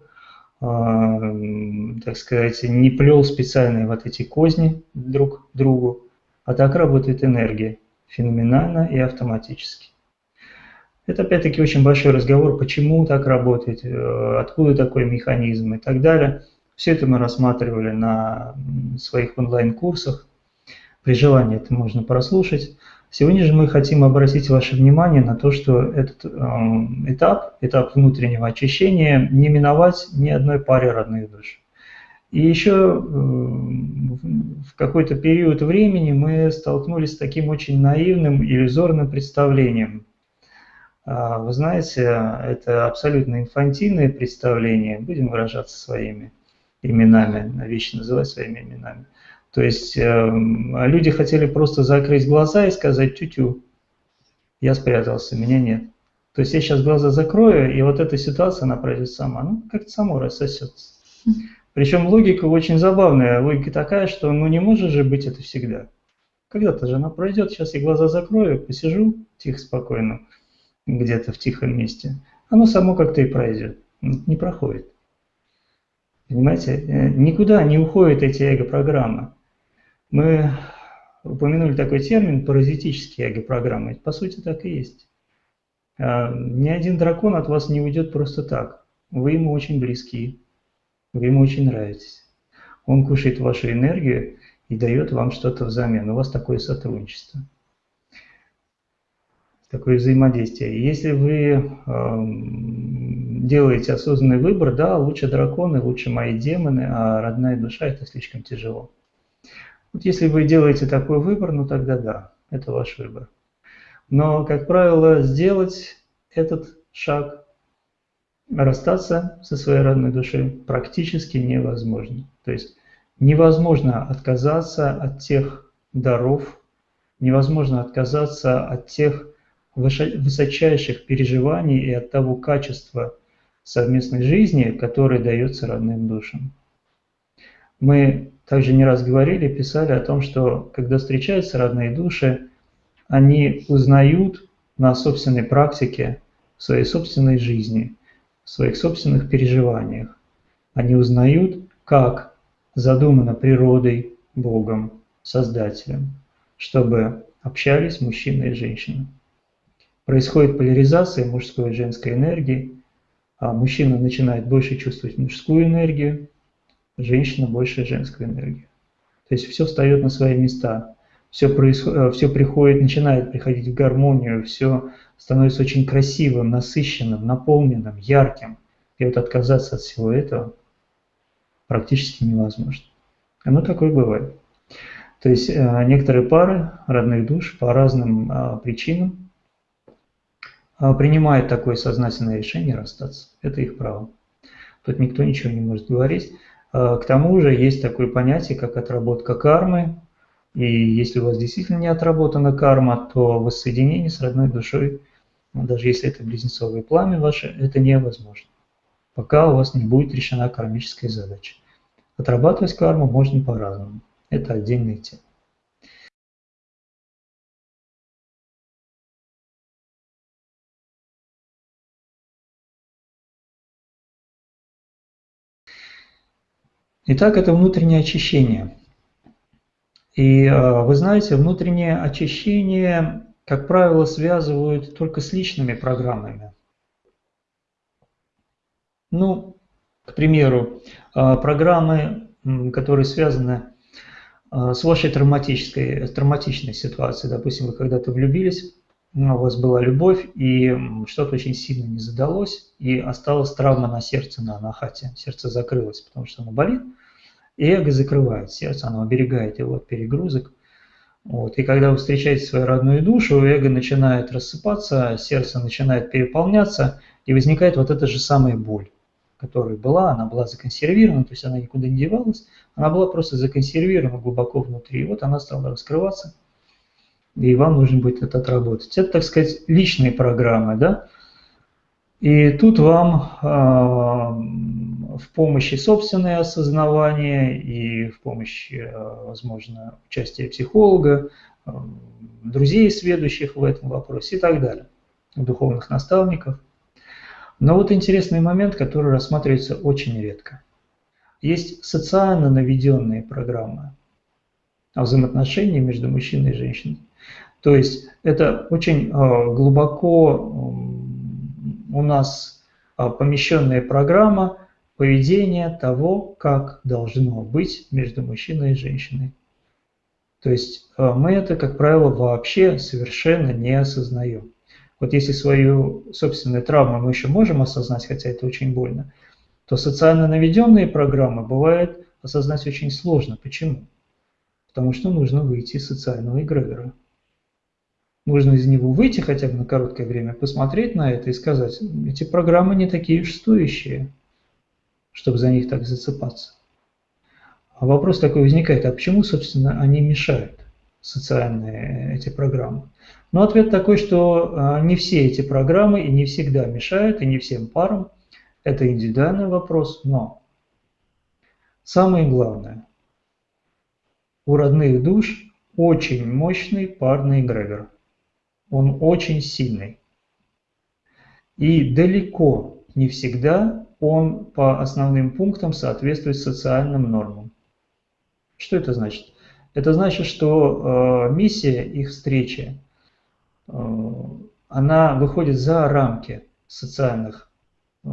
так сказать, не плел специальные вот эти козни друг другу, а так работает энергия, феноменально и автоматически. Это опять-таки очень большой разговор, почему так работает, э, откуда такой механизм и так далее. Все это мы рассматривали на своих онлайн-курсах. При желании это можно прослушать. Сегодня же мы хотим обратить ваше внимание на то, что этот э, этап, этап внутреннего очищения, не миновать ни одной паре родных душ. И еще э, в какой-то период времени мы столкнулись с таким очень наивным, иллюзорным представлением. А, вы знаете, это абсолютно инфантильное представление, будем выражаться своими именами, вещи называть своими именами. То есть э, люди хотели просто закрыть глаза и сказать тю-тю, я спрятался, меня нет. То есть я сейчас глаза закрою, и вот эта ситуация, она пройдет сама. Ну, как-то само рассосется. Причем логика очень забавная. Логика такая, что ну не может же быть это всегда. Когда-то же она пройдет, сейчас я глаза закрою, посижу тихо, спокойно, где-то в тихом месте. Оно само как-то и пройдет. Не проходит. Понимаете? Э, никуда не уходят эти эго-программы. Мы упомянули такой термин паразитические эго-программы. По сути, так и есть. А, ни один дракон от вас не уйдет просто так. Вы ему очень близки, вы ему очень нравитесь. Он кушает вашу энергию и дает вам что-то взамен. У вас такое сотрудничество, такое взаимодействие. Если вы делаете осознанный выбор, да, лучше драконы, лучше мои демоны, а родная душа это слишком тяжело. Вот если вы делаете такой выбор, ну тогда да, это ваш выбор. Но, как правило, сделать этот шаг, расстаться со своей родной душой практически невозможно. То есть невозможно отказаться от тех даров, невозможно отказаться от тех высочайших переживаний и от того качества совместной жизни, которое дается родным душам. Мы также не раз говорили, писали о том, что когда встречаются родные души, они узнают на собственной практике, в своей собственной жизни, в своих собственных переживаниях. Они узнают, как задумано природой, Богом, Создателем, чтобы общались мужчина и женщина. Происходит поляризация мужской и женской энергии, а мужчина начинает больше чувствовать мужскую энергию, женщина больше женскую энергию. То есть все встает на свои места, все, происходит, э, все приходит, начинает приходить в гармонию, все становится очень красивым, насыщенным, наполненным, ярким. И вот отказаться от всего этого практически невозможно. Оно такое бывает. То есть э, некоторые пары родных душ по разным а, причинам а, принимают такое сознательное решение расстаться. Это их право. Тут никто ничего не может говорить. А, к тому же есть такое понятие, как отработка кармы. И если у вас действительно не отработана карма, то воссоединение с родной душой, ну, даже если это близнецовое пламя ваше, это невозможно, пока у вас не будет решена кармическая задача. Отрабатывать карму можно по-разному. Это отдельная тема. Итак, это внутреннее очищение. И э, вы знаете, внутреннее очищение, как правило, связывают только с личными программами. Ну, к примеру, э, программы, которые связаны э, с вашей травматической, травматичной ситуацией. Допустим, вы когда-то влюбились, у вас была любовь, и что-то очень сильно не задалось, и осталась травма на сердце, на анахате. Сердце закрылось, потому что оно болит, и эго закрывает сердце, оно оберегает его от перегрузок. Вот. И когда вы встречаете свою родную душу, эго начинает рассыпаться, сердце начинает переполняться, и возникает вот эта же самая боль, которая была, она была законсервирована, то есть она никуда не девалась, она была просто законсервирована глубоко внутри, и вот она стала раскрываться – и вам нужно будет это отработать. Это, так сказать, личные программы, да? И тут вам э, в помощи собственное осознавание и в помощи, э, возможно, участия психолога, э, друзей, сведущих в этом вопросе и так далее, духовных наставников. Но вот интересный момент, который рассматривается очень редко. Есть социально наведенные программы о взаимоотношении между мужчиной и женщиной. То есть это очень а, глубоко у нас а, помещенная программа поведения того, как должно быть между мужчиной и женщиной. То есть а, мы это, как правило, вообще совершенно не осознаем. Вот если свою собственную травму мы еще можем осознать, хотя это очень больно, то социально наведенные программы бывает осознать очень сложно. Почему? Потому что нужно выйти из социального эгрегора. Нужно из него выйти хотя бы на короткое время, посмотреть на это и сказать, эти программы не такие уж стоящие, чтобы за них так зацепаться. А вопрос такой возникает, а почему, собственно, они мешают, социальные эти программы? Ну, ответ такой, что а, не все эти программы и не всегда мешают, и не всем парам. Это индивидуальный вопрос, но самое главное, у родных душ очень мощный парный эгрегор он очень сильный. И далеко не всегда он по основным пунктам соответствует социальным нормам. Что это значит? Это значит, что э, миссия их встречи, э, она выходит за рамки социальных э,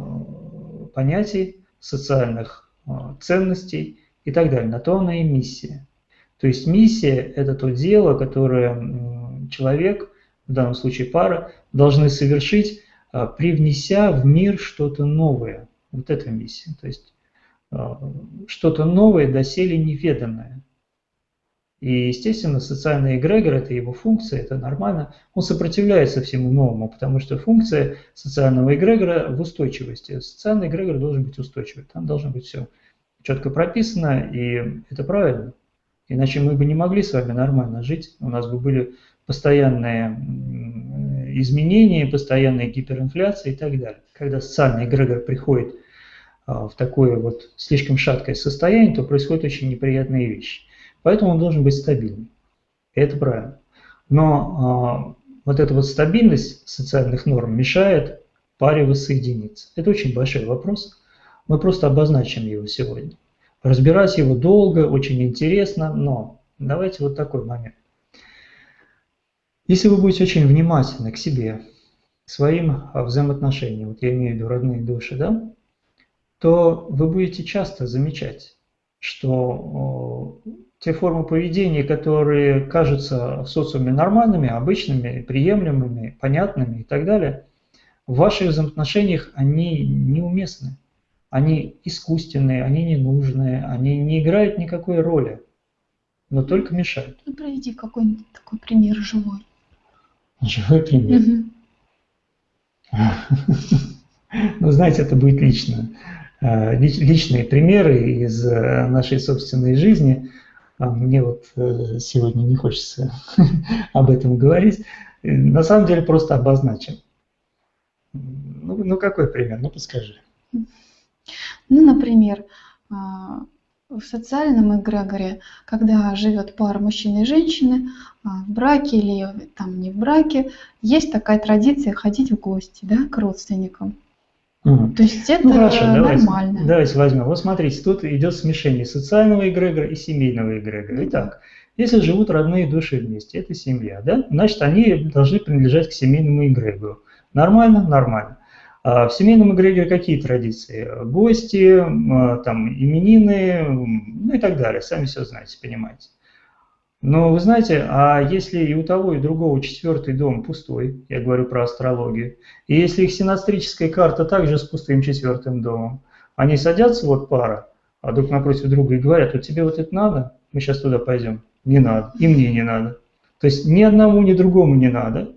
понятий, социальных э, ценностей и так далее. На то она и миссия. То есть миссия – это то дело, которое человек в данном случае пара, должны совершить, а, привнеся в мир что-то новое. Вот эта миссия. То есть а, что-то новое, доселе неведанное. И, естественно, социальный эгрегор – это его функция, это нормально. Он сопротивляется всему новому, потому что функция социального эгрегора в устойчивости. Социальный эгрегор должен быть устойчивый. Там должно быть все четко прописано, и это правильно. Иначе мы бы не могли с вами нормально жить. У нас бы были постоянные изменения, постоянная гиперинфляция и так далее. Когда социальный эгрегор приходит а, в такое вот слишком шаткое состояние, то происходят очень неприятные вещи. Поэтому он должен быть стабильным. Это правильно. Но а, вот эта вот стабильность социальных норм мешает паре воссоединиться. Это очень большой вопрос. Мы просто обозначим его сегодня. Разбирать его долго, очень интересно, но давайте вот такой момент. Если вы будете очень внимательны к себе, к своим а, взаимоотношениям, вот я имею в виду родные души, да, то вы будете часто замечать, что те формы поведения, которые кажутся в социуме нормальными, обычными, приемлемыми, понятными и так далее, в ваших взаимоотношениях они неуместны, они искусственные, они ненужные, они не играют никакой роли, но только мешают. Ну, приведи какой-нибудь такой пример живой. Живой пример. Ну, знаете, это будет лично. А, личные примеры из э, нашей собственной жизни. А, мне вот э, сегодня не хочется об этом говорить. На самом деле просто обозначим. Ну, ну какой пример? Ну, подскажи. Ну, например, а, в социальном эгрегоре, когда живет пара мужчины и женщины, а, в браке или там не в браке, есть такая традиция ходить в гости да, к родственникам. Угу. То есть это ну, хорошо, нормально. Давайте, давайте возьмем. Вот смотрите, тут идет смешение социального эгрегора и семейного эгрегора. Итак, если живут родные души вместе, это семья, да? Значит, они должны принадлежать к семейному эгрегору. Нормально? Нормально. А в семейном эгрегоре какие традиции? Гости, там, именины, ну и так далее. Сами все знаете, понимаете. Но вы знаете, а если и у того, и другого четвертый дом пустой, я говорю про астрологию, и если их синастрическая карта также с пустым четвертым домом, они садятся, вот пара, а друг напротив друга и говорят, вот тебе вот это надо, мы сейчас туда пойдем. Не надо, и мне не надо. То есть ни одному, ни другому не надо.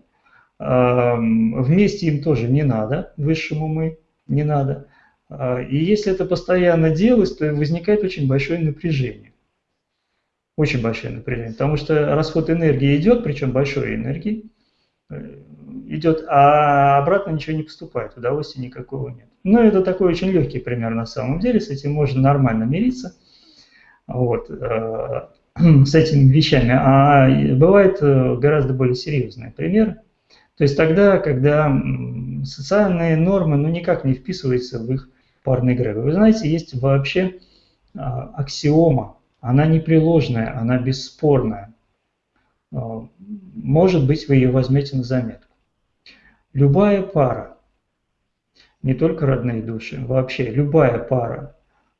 Вместе им тоже не надо, высшему мы не надо. А, и если это постоянно делать, то возникает очень большое напряжение. Очень большое напряжение, потому что расход энергии идет, причем большой энергии э, идет, а обратно ничего не поступает, удовольствия никакого нет. Но это такой очень легкий пример на самом деле, с этим можно нормально мириться вот, э, с этими вещами. А бывает э, гораздо более серьезные примеры. То есть тогда, когда социальные нормы ну, никак не вписываются в их парный эгрегор. Вы знаете, есть вообще а, аксиома она непреложная, она бесспорная. А, может быть, вы ее возьмете на заметку. Любая пара, не только родные души, вообще любая пара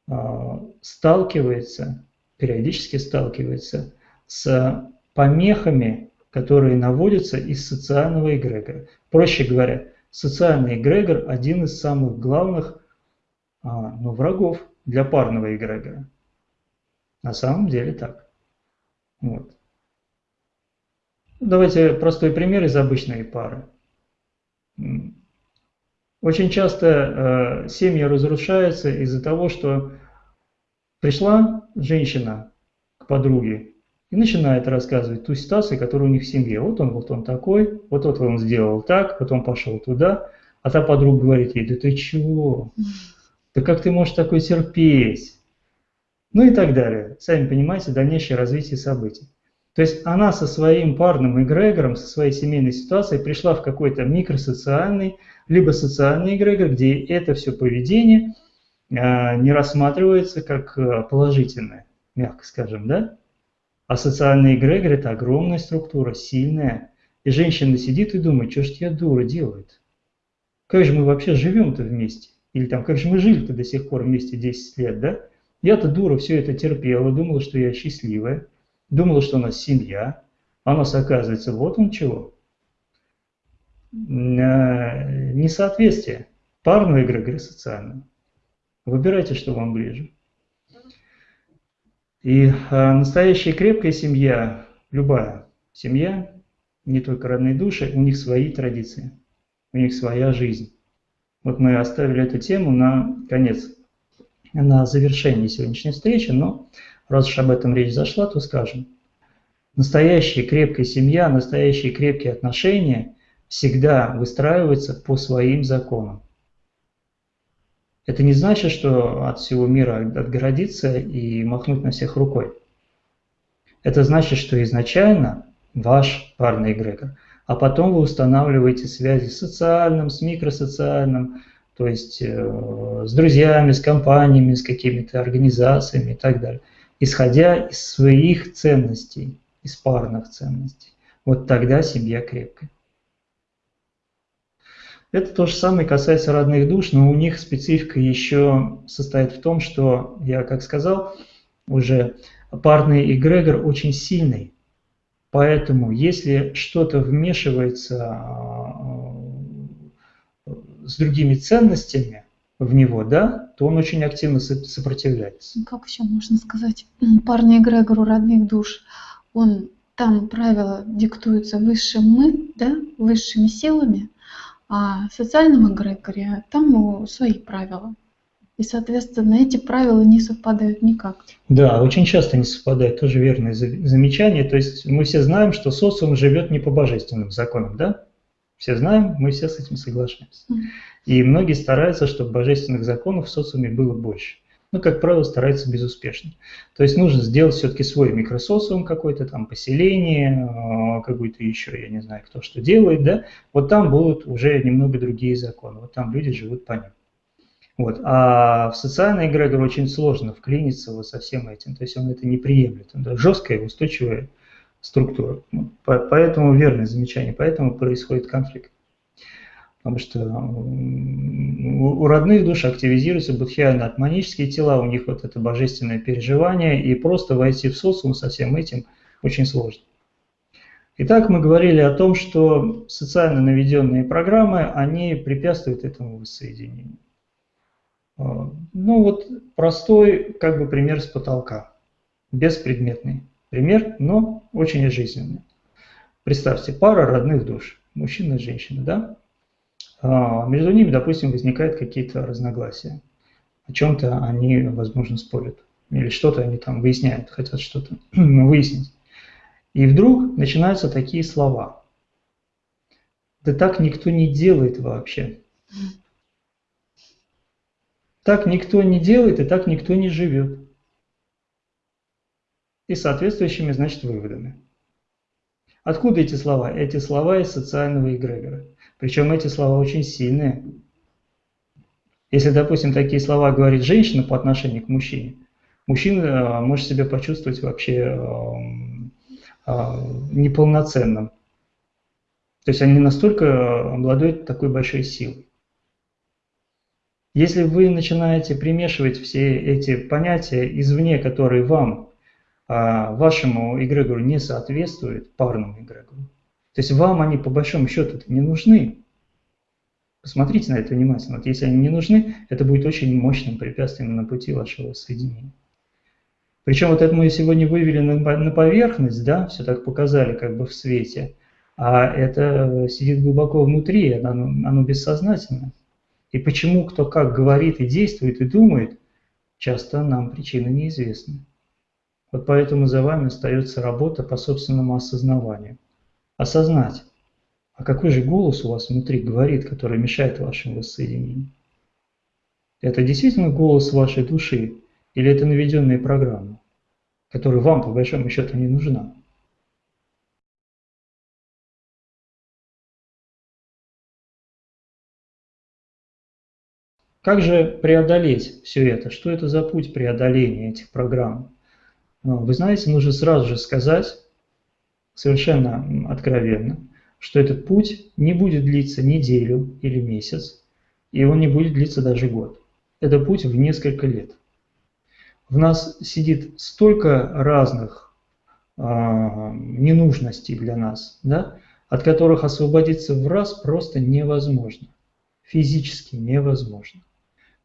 а, сталкивается, периодически сталкивается с помехами, которые наводятся из социального эгрегора. Проще говоря, социальный эгрегор – один из самых главных а, ну, врагов для парного эгрегора. На самом деле так. Вот. Давайте простой пример из обычной пары. Очень часто э, семьи разрушаются из-за того, что пришла женщина к подруге и начинает рассказывать ту ситуацию, которая у них в семье. Вот он, вот он такой, вот вот он сделал так, потом пошел туда, а та подруга говорит ей, да ты чего? Да как ты можешь такой терпеть? ну и так далее. Сами понимаете, дальнейшее развитие событий. То есть она со своим парным эгрегором, со своей семейной ситуацией пришла в какой-то микросоциальный, либо социальный эгрегор, где это все поведение э, не рассматривается как э, положительное, мягко скажем, да? А социальный эгрегор – это огромная структура, сильная. И женщина сидит и думает, что ж я дура делает? Как же мы вообще живем-то вместе? Или там, как же мы жили-то до сих пор вместе 10 лет, да? Я-то дура все это терпела, думала, что я счастливая, думала, что у нас семья, а у нас оказывается вот он чего. Э, несоответствие парного эгрегора социального. Выбирайте, что вам ближе. И а, настоящая крепкая семья, любая семья, не только родные души, у них свои традиции, у них своя жизнь. Вот мы оставили эту тему на конец на завершении сегодняшней встречи, но раз уж об этом речь зашла, то скажем. Настоящая крепкая семья, настоящие крепкие отношения всегда выстраиваются по своим законам. Это не значит, что от всего мира отгородиться и махнуть на всех рукой. Это значит, что изначально ваш парный эгрегор, а потом вы устанавливаете связи с социальным, с микросоциальным, то есть э, с друзьями, с компаниями, с какими-то организациями и так далее, исходя из своих ценностей, из парных ценностей. Вот тогда семья крепкая. Это то же самое касается родных душ, но у них специфика еще состоит в том, что, я как сказал, уже парный эгрегор очень сильный. Поэтому, если что-то вмешивается с другими ценностями в него, да, то он очень активно сопротивляется. Ну, как еще можно сказать, парный эгрегор у родных душ, он там правила диктуются высшим мы, да, высшими силами, а в социальном эгрегоре там свои правила. И, соответственно, эти правила не совпадают никак. Да, очень часто не совпадают, тоже верное замечание. То есть мы все знаем, что социум живет не по божественным законам, да? Все знаем, мы все с этим соглашаемся. И многие стараются, чтобы божественных законов в социуме было больше. Но, как правило, стараются безуспешно. То есть нужно сделать все-таки свой микросоциум какой-то, там поселение, а, какой-то еще, я не знаю, кто что делает, да, вот там будут уже немного другие законы, вот там люди живут по ним. Вот. А в социальный эгрегор очень сложно вклиниться вот со всем этим. То есть он это не приемлет. Это жесткая устойчивая структура. Поэтому верное замечание, поэтому происходит конфликт. Потому что у родных душ активизируются будхиально-атманические тела, у них вот это божественное переживание, и просто войти в социум со всем этим очень сложно. Итак, мы говорили о том, что социально наведенные программы, они препятствуют этому воссоединению. А, ну вот простой как бы пример с потолка, беспредметный пример, но очень жизненный. Представьте, пара родных душ, мужчина и женщина, да? А, между ними, допустим, возникают какие-то разногласия. О чем-то они, возможно, спорят. Или что-то они там выясняют, хотят что-то выяснить. И вдруг начинаются такие слова. Да так никто не делает вообще. Так никто не делает, и так никто не живет. И соответствующими, значит, выводами. Откуда эти слова? Эти слова из социального эгрегора. Причем эти слова очень сильные. Если, допустим, такие слова говорит женщина по отношению к мужчине, мужчина э, может себя почувствовать вообще эм, э, неполноценным. То есть они настолько обладают такой большой силой. Если вы начинаете примешивать все эти понятия извне, которые вам, вашему эгрегору не соответствуют, парному эгрегору, то есть вам они по большому счету не нужны. Посмотрите на это внимательно. Вот если они не нужны, это будет очень мощным препятствием на пути вашего соединения. Причем вот это мы сегодня вывели на поверхность, да, все так показали как бы в свете, а это сидит глубоко внутри, оно, оно бессознательно. И почему кто как говорит и действует и думает, часто нам причины неизвестны. Вот поэтому за вами остается работа по собственному осознаванию. Осознать, а какой же голос у вас внутри говорит, который мешает вашему воссоединению? Это действительно голос вашей души или это наведенная программа, которая вам по большому счету не нужна? Как же преодолеть все это? Что это за путь преодоления этих программ? Вы знаете, нужно сразу же сказать, совершенно откровенно, что этот путь не будет длиться неделю или месяц, и он не будет длиться даже год. Это путь в несколько лет. В нас сидит столько разных а, ненужностей для нас, да, от которых освободиться в раз просто невозможно. Физически невозможно.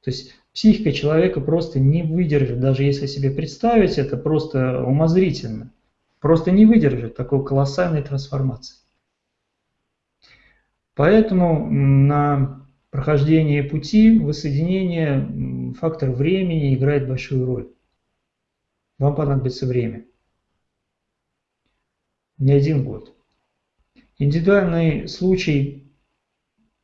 То есть психика человека просто не выдержит, даже если себе представить это просто умозрительно, просто не выдержит такой колоссальной трансформации. Поэтому на прохождении пути воссоединения фактор времени играет большую роль. Вам понадобится время. Не один год. Индивидуальный случай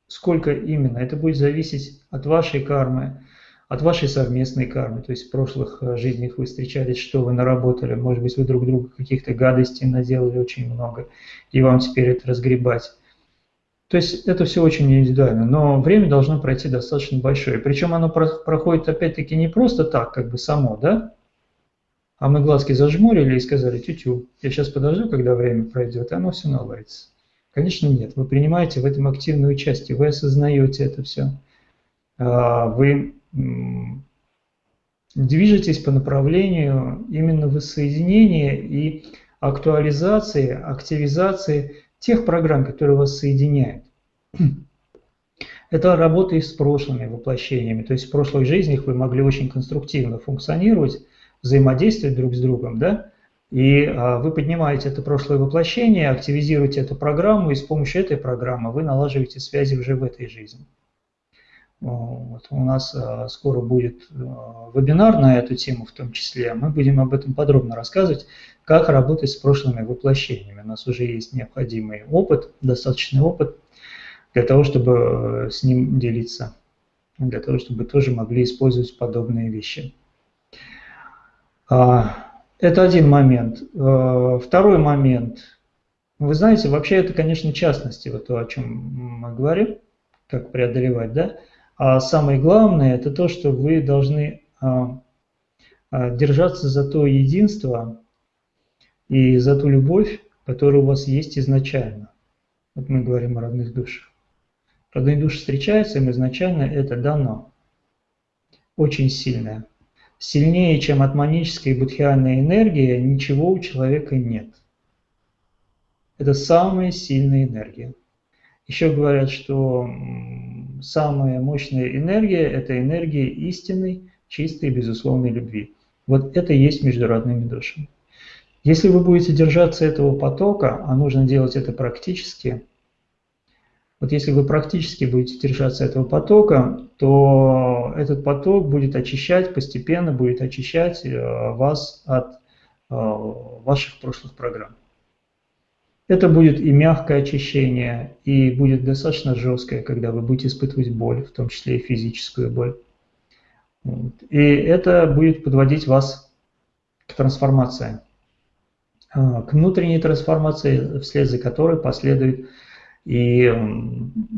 Сколько именно? Это будет зависеть от вашей кармы, от вашей совместной кармы. То есть в прошлых э, жизнях вы встречались, что вы наработали. Может быть, вы друг другу каких-то гадостей наделали очень много, и вам теперь это разгребать. То есть это все очень индивидуально, но время должно пройти достаточно большое. Причем оно проходит опять-таки не просто так, как бы само, да? А мы глазки зажмурили и сказали, тю-тю, я сейчас подожду, когда время пройдет, и оно все наладится. Конечно, нет. Вы принимаете в этом активное участие, вы осознаете это все. А, вы движетесь по направлению именно воссоединения и актуализации, активизации тех программ, которые вас соединяют. Это работа и с прошлыми воплощениями. То есть в прошлых жизнях вы могли очень конструктивно функционировать, взаимодействовать друг с другом, да? И а, вы поднимаете это прошлое воплощение, активизируете эту программу, и с помощью этой программы вы налаживаете связи уже в этой жизни. Вот. У нас а, скоро будет а, вебинар на эту тему в том числе. Мы будем об этом подробно рассказывать, как работать с прошлыми воплощениями. У нас уже есть необходимый опыт, достаточный опыт для того, чтобы с ним делиться, для того, чтобы тоже могли использовать подобные вещи. Это один момент. Второй момент. Вы знаете, вообще это, конечно, частности, вот то, о чем мы говорим, как преодолевать, да? А самое главное, это то, что вы должны а, а, держаться за то единство и за ту любовь, которая у вас есть изначально. Вот мы говорим о родных душах. Родные души встречаются, им изначально это дано. Очень сильное. Сильнее, чем атманическая и будхиальная энергия, ничего у человека нет. Это самая сильная энергия. Еще говорят, что самая мощная энергия – это энергия истинной, чистой безусловной любви. Вот это и есть между родными душами. Если вы будете держаться этого потока, а нужно делать это практически, вот если вы практически будете держаться этого потока, то этот поток будет очищать, постепенно будет очищать э, вас от э, ваших прошлых программ. Это будет и мягкое очищение, и будет достаточно жесткое, когда вы будете испытывать боль, в том числе и физическую боль. И это будет подводить вас к трансформации, а, к внутренней трансформации, вслед за которой последует и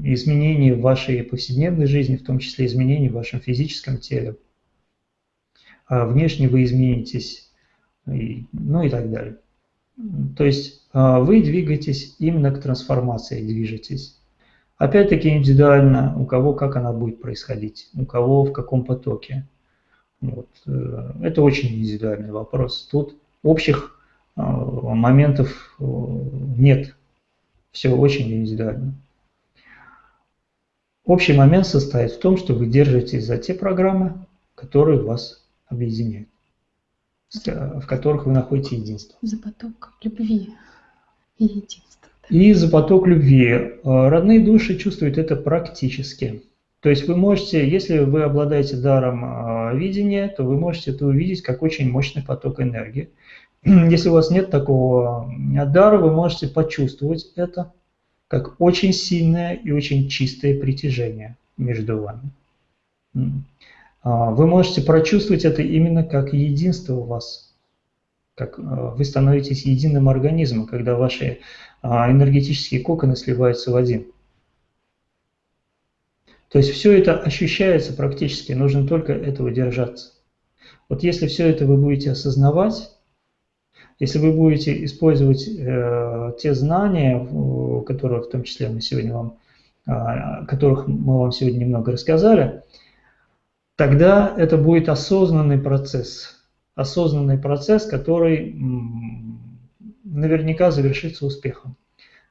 изменения в вашей повседневной жизни, в том числе изменения в вашем физическом теле. А внешне вы изменитесь, и, ну и так далее. То есть а, вы двигаетесь именно к трансформации, движетесь. Опять-таки индивидуально, у кого как она будет происходить, у кого в каком потоке. Вот. Э, это очень индивидуальный вопрос. Тут общих а, моментов э, нет. Все очень индивидуально. Общий момент состоит в том, что вы держитесь за те программы, которые вас объединяют, в которых вы находите единство. За поток любви и единства. И за поток любви. Э, родные души чувствуют это практически. То есть вы можете, если вы обладаете даром э, видения, то вы можете это увидеть как очень мощный поток энергии. Если у вас нет такого э, дара, вы можете почувствовать это как очень сильное и очень чистое притяжение между вами. А, вы можете прочувствовать это именно как единство у вас, как вы становитесь единым организмом, когда ваши а энергетические коконы сливаются в один. То есть все это ощущается практически, нужно только этого держаться. Вот если все это вы будете осознавать, если вы будете использовать э, те знания, которые в том числе мы сегодня вам, э, которых мы вам сегодня немного рассказали, тогда это будет осознанный процесс. Осознанный процесс, который наверняка завершится успехом.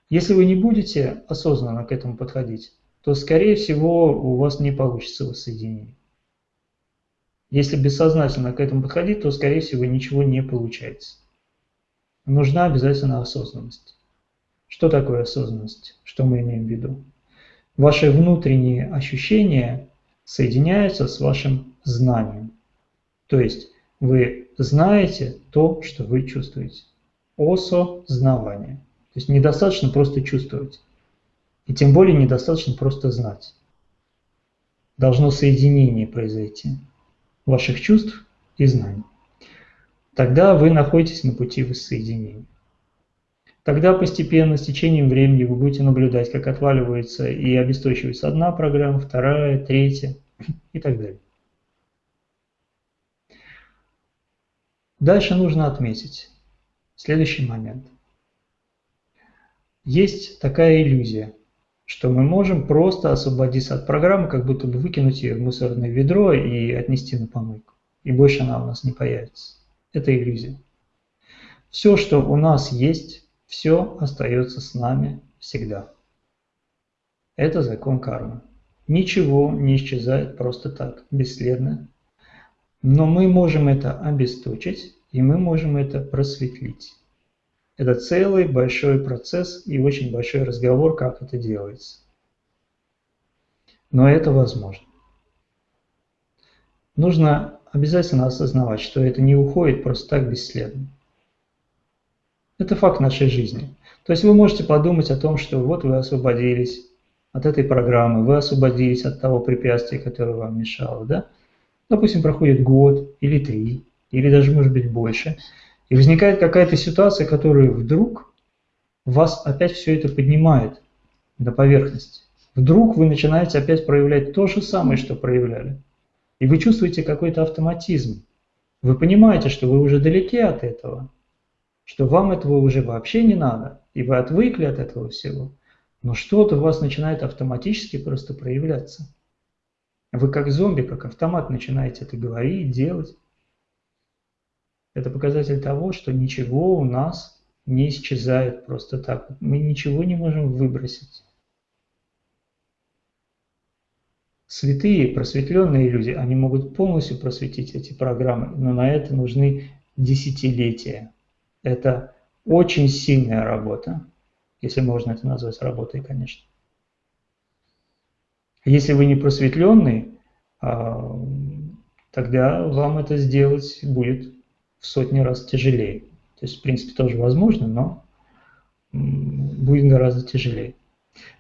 Если вы не будете осознанно к этому подходить, то, скорее всего, у вас не получится воссоединение. Если бессознательно к этому подходить, то, скорее всего, ничего не получается. Нужна обязательно осознанность. Что такое осознанность? Что мы имеем в виду? Ваши внутренние ощущения соединяются с вашим знанием. То есть вы знаете то, что вы чувствуете осознавание. То есть недостаточно просто чувствовать. И тем более недостаточно просто знать. Должно соединение произойти ваших чувств и знаний. Тогда вы находитесь на пути воссоединения. Тогда постепенно, с течением времени, вы будете наблюдать, как отваливается и обесточивается одна программа, вторая, третья и так далее. Дальше нужно отметить, Следующий момент. Есть такая иллюзия, что мы можем просто освободиться от программы, как будто бы выкинуть ее в мусорное ведро и отнести на помойку. И больше она у нас не появится. Это иллюзия. Все, что у нас есть, все остается с нами всегда. Это закон кармы. Ничего не исчезает просто так, бесследно. Но мы можем это обесточить и мы можем это просветлить. Это целый большой процесс и очень большой разговор, как это делается. Но это возможно. Нужно обязательно осознавать, что это не уходит просто так бесследно. Это факт нашей жизни. То есть вы можете подумать о том, что вот вы освободились от этой программы, вы освободились от того препятствия, которое вам мешало, да? Допустим, проходит год или три, или даже может быть больше, и возникает какая-то ситуация, которая вдруг вас опять все это поднимает на поверхность. Вдруг вы начинаете опять проявлять то же самое, что проявляли. И вы чувствуете какой-то автоматизм. Вы понимаете, что вы уже далеки от этого, что вам этого уже вообще не надо, и вы отвыкли от этого всего. Но что-то у вас начинает автоматически просто проявляться. Вы как зомби, как автомат начинаете это говорить, делать. Это показатель того, что ничего у нас не исчезает просто так. Мы ничего не можем выбросить. Святые, просветленные люди, они могут полностью просветить эти программы, но на это нужны десятилетия. Это очень сильная работа, если можно это назвать работой, конечно. Если вы не просветленный, а, тогда вам это сделать будет в сотни раз тяжелее. То есть, в принципе, тоже возможно, но будет гораздо тяжелее.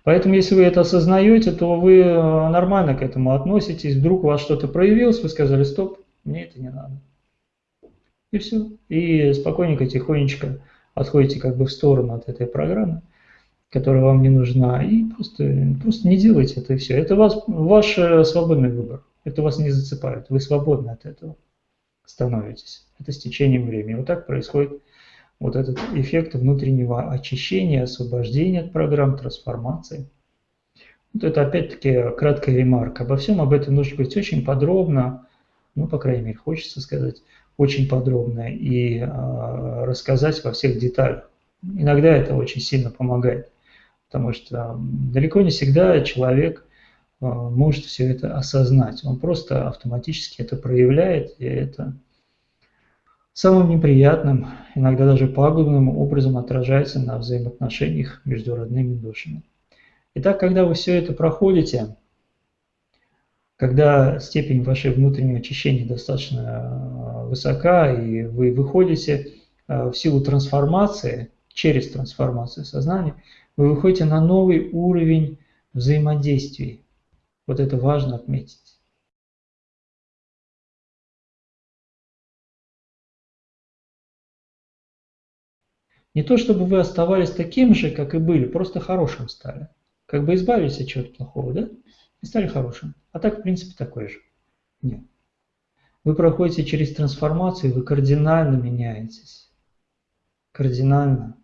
Поэтому, если вы это осознаете, то вы э, нормально к этому относитесь. Вдруг у вас что-то проявилось, вы сказали, стоп, мне это не надо. И все. И спокойненько, тихонечко отходите как бы в сторону от этой программы, которая вам не нужна, и просто, просто не делайте это и все. Это вас, ваш э, свободный выбор. Это вас не зацепает. Вы свободны от этого становитесь. Это с течением времени. Вот так происходит вот этот эффект внутреннего очищения, освобождения от программ, трансформации. Вот это опять-таки краткая ремарка. Обо всем об этом нужно говорить очень подробно, ну, по крайней мере, хочется сказать, очень подробно и э, рассказать во всех деталях. Иногда это очень сильно помогает, потому что далеко не всегда человек э, может все это осознать. Он просто автоматически это проявляет, и это самым неприятным, иногда даже пагубным образом отражается на взаимоотношениях между родными душами. Итак, когда вы все это проходите, когда степень вашей внутреннего очищения достаточно э, высока, и вы выходите э, в силу трансформации, через трансформацию сознания, вы выходите на новый уровень взаимодействий. Вот это важно отметить. Не то, чтобы вы оставались таким же, как и были, просто хорошим стали. Как бы избавились от чего-то плохого, да? И стали хорошим. А так, в принципе, такой же. Нет. Вы проходите через трансформацию, вы кардинально меняетесь. Кардинально.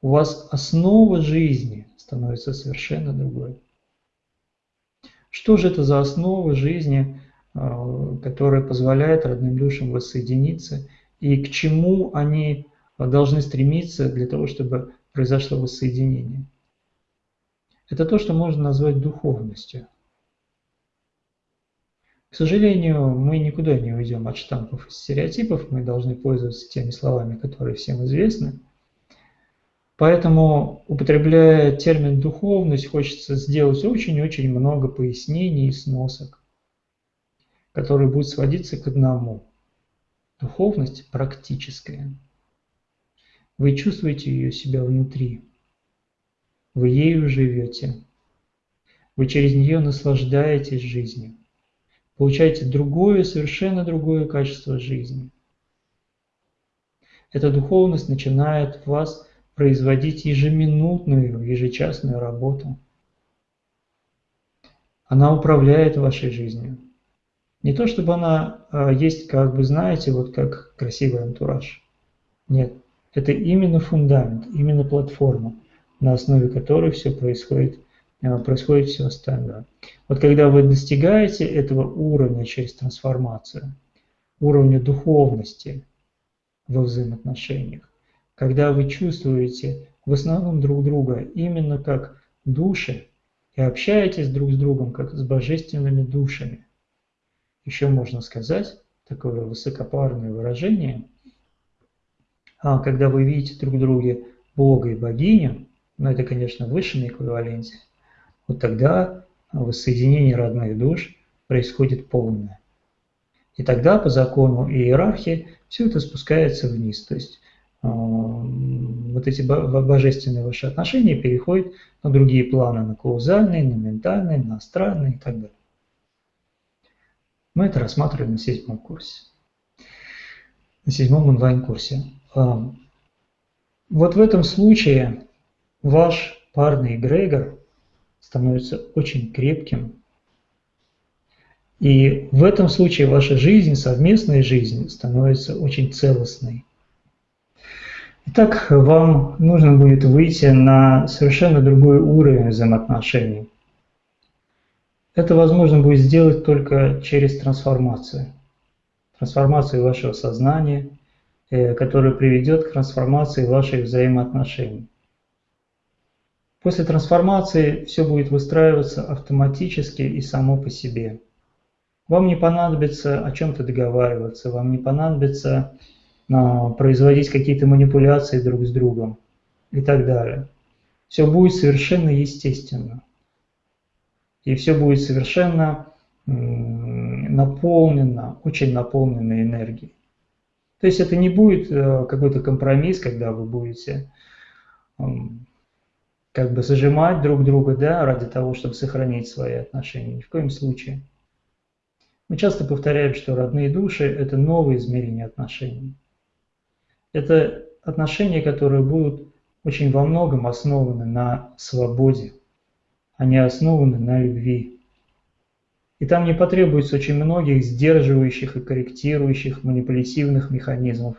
У вас основа жизни становится совершенно другой. Что же это за основа жизни, э, которая позволяет родным душам воссоединиться, и к чему они должны стремиться для того, чтобы произошло воссоединение. Это то, что можно назвать духовностью. К сожалению, мы никуда не уйдем от штампов и стереотипов, мы должны пользоваться теми словами, которые всем известны. Поэтому, употребляя термин «духовность», хочется сделать очень-очень много пояснений и сносок, которые будут сводиться к одному. Духовность практическая – вы чувствуете ее себя внутри. Вы ею живете. Вы через нее наслаждаетесь жизнью. Получаете другое, совершенно другое качество жизни. Эта духовность начинает в вас производить ежеминутную, ежечасную работу. Она управляет вашей жизнью. Не то, чтобы она а, есть, как вы знаете, вот как красивый антураж. Нет. Это именно фундамент, именно платформа, на основе которой все происходит, происходит все остальное. Вот когда вы достигаете этого уровня через трансформацию, уровня духовности во взаимоотношениях, когда вы чувствуете в основном друг друга именно как души и общаетесь друг с другом как с божественными душами. Еще можно сказать такое высокопарное выражение – а когда вы видите друг в друге Бога и богиню, но это, конечно, в высшем эквиваленте, вот тогда воссоединение родных душ происходит полное. И тогда по закону иерархии все это спускается вниз. То есть э, вот эти божественные ваши отношения переходят на другие планы, на каузальные, на ментальные, на астральные и так далее. Мы это рассматриваем на седьмом курсе, на седьмом онлайн-курсе. Вот в этом случае ваш парный эгрегор становится очень крепким. И в этом случае ваша жизнь, совместная жизнь становится очень целостной. Итак, вам нужно будет выйти на совершенно другой уровень взаимоотношений. Это возможно будет сделать только через трансформацию. Трансформацию вашего сознания, э, которая приведет к трансформации ваших взаимоотношений. После трансформации все будет выстраиваться автоматически и само по себе. Вам не понадобится о чем-то договариваться, вам не понадобится а, производить какие-то манипуляции друг с другом и так далее. Все будет совершенно естественно. И все будет совершенно наполнено, очень наполнено энергией. То есть это не будет э, какой-то компромисс, когда вы будете как бы зажимать друг друга да, ради того, чтобы сохранить свои отношения. Ни в коем случае. Мы часто повторяем, что родные души – это новые измерения отношений. Это отношения, которые будут очень во многом основаны на свободе, они основаны на любви. И там не потребуется очень многих сдерживающих и корректирующих манипулятивных механизмов,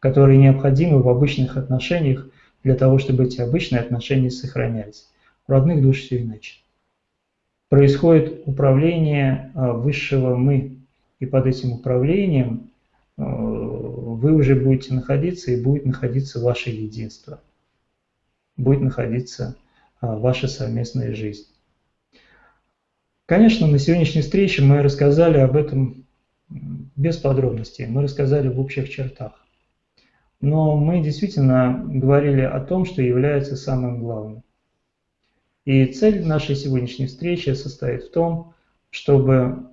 которые необходимы в обычных отношениях для того, чтобы эти обычные отношения сохранялись. У родных душ все иначе. Происходит управление а, высшего «мы», и под этим управлением а, вы уже будете находиться и будет находиться ваше единство, будет находиться а, ваша совместная жизнь. Конечно, на сегодняшней встрече мы рассказали об этом без подробностей, мы рассказали в общих чертах. Но мы действительно говорили о том, что является самым главным. И цель нашей сегодняшней встречи состоит в том, чтобы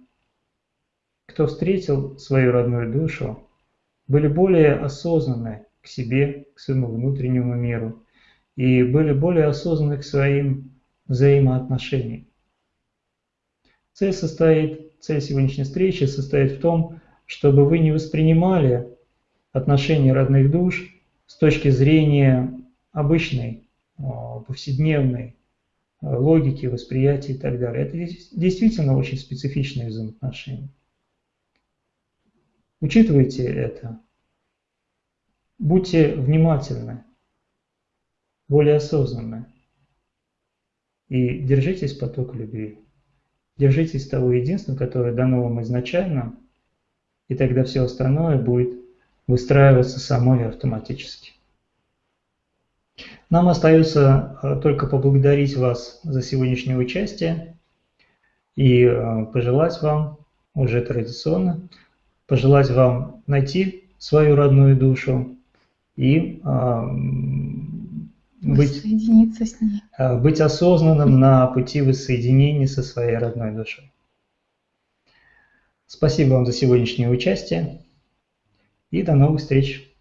кто встретил свою родную душу, были более осознанны к себе, к своему внутреннему миру, и были более осознанны к своим взаимоотношениям. Цель, состоит, цель сегодняшней встречи состоит в том, чтобы вы не воспринимали отношения родных душ с точки зрения обычной, а, повседневной а, логики, восприятия и так далее. Это действительно очень специфичные взаимоотношения. Учитывайте это. Будьте внимательны, более осознанны. И держитесь потока любви. Держитесь того единства, которое дано вам изначально, и тогда все остальное будет выстраиваться само и автоматически. Нам остается э, только поблагодарить вас за сегодняшнее участие и э, пожелать вам, уже традиционно, пожелать вам найти свою родную душу и а, быть, с ней. Быть осознанным на пути воссоединения со своей родной душой. Спасибо вам за сегодняшнее участие и до новых встреч.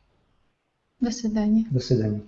До свидания. До свидания.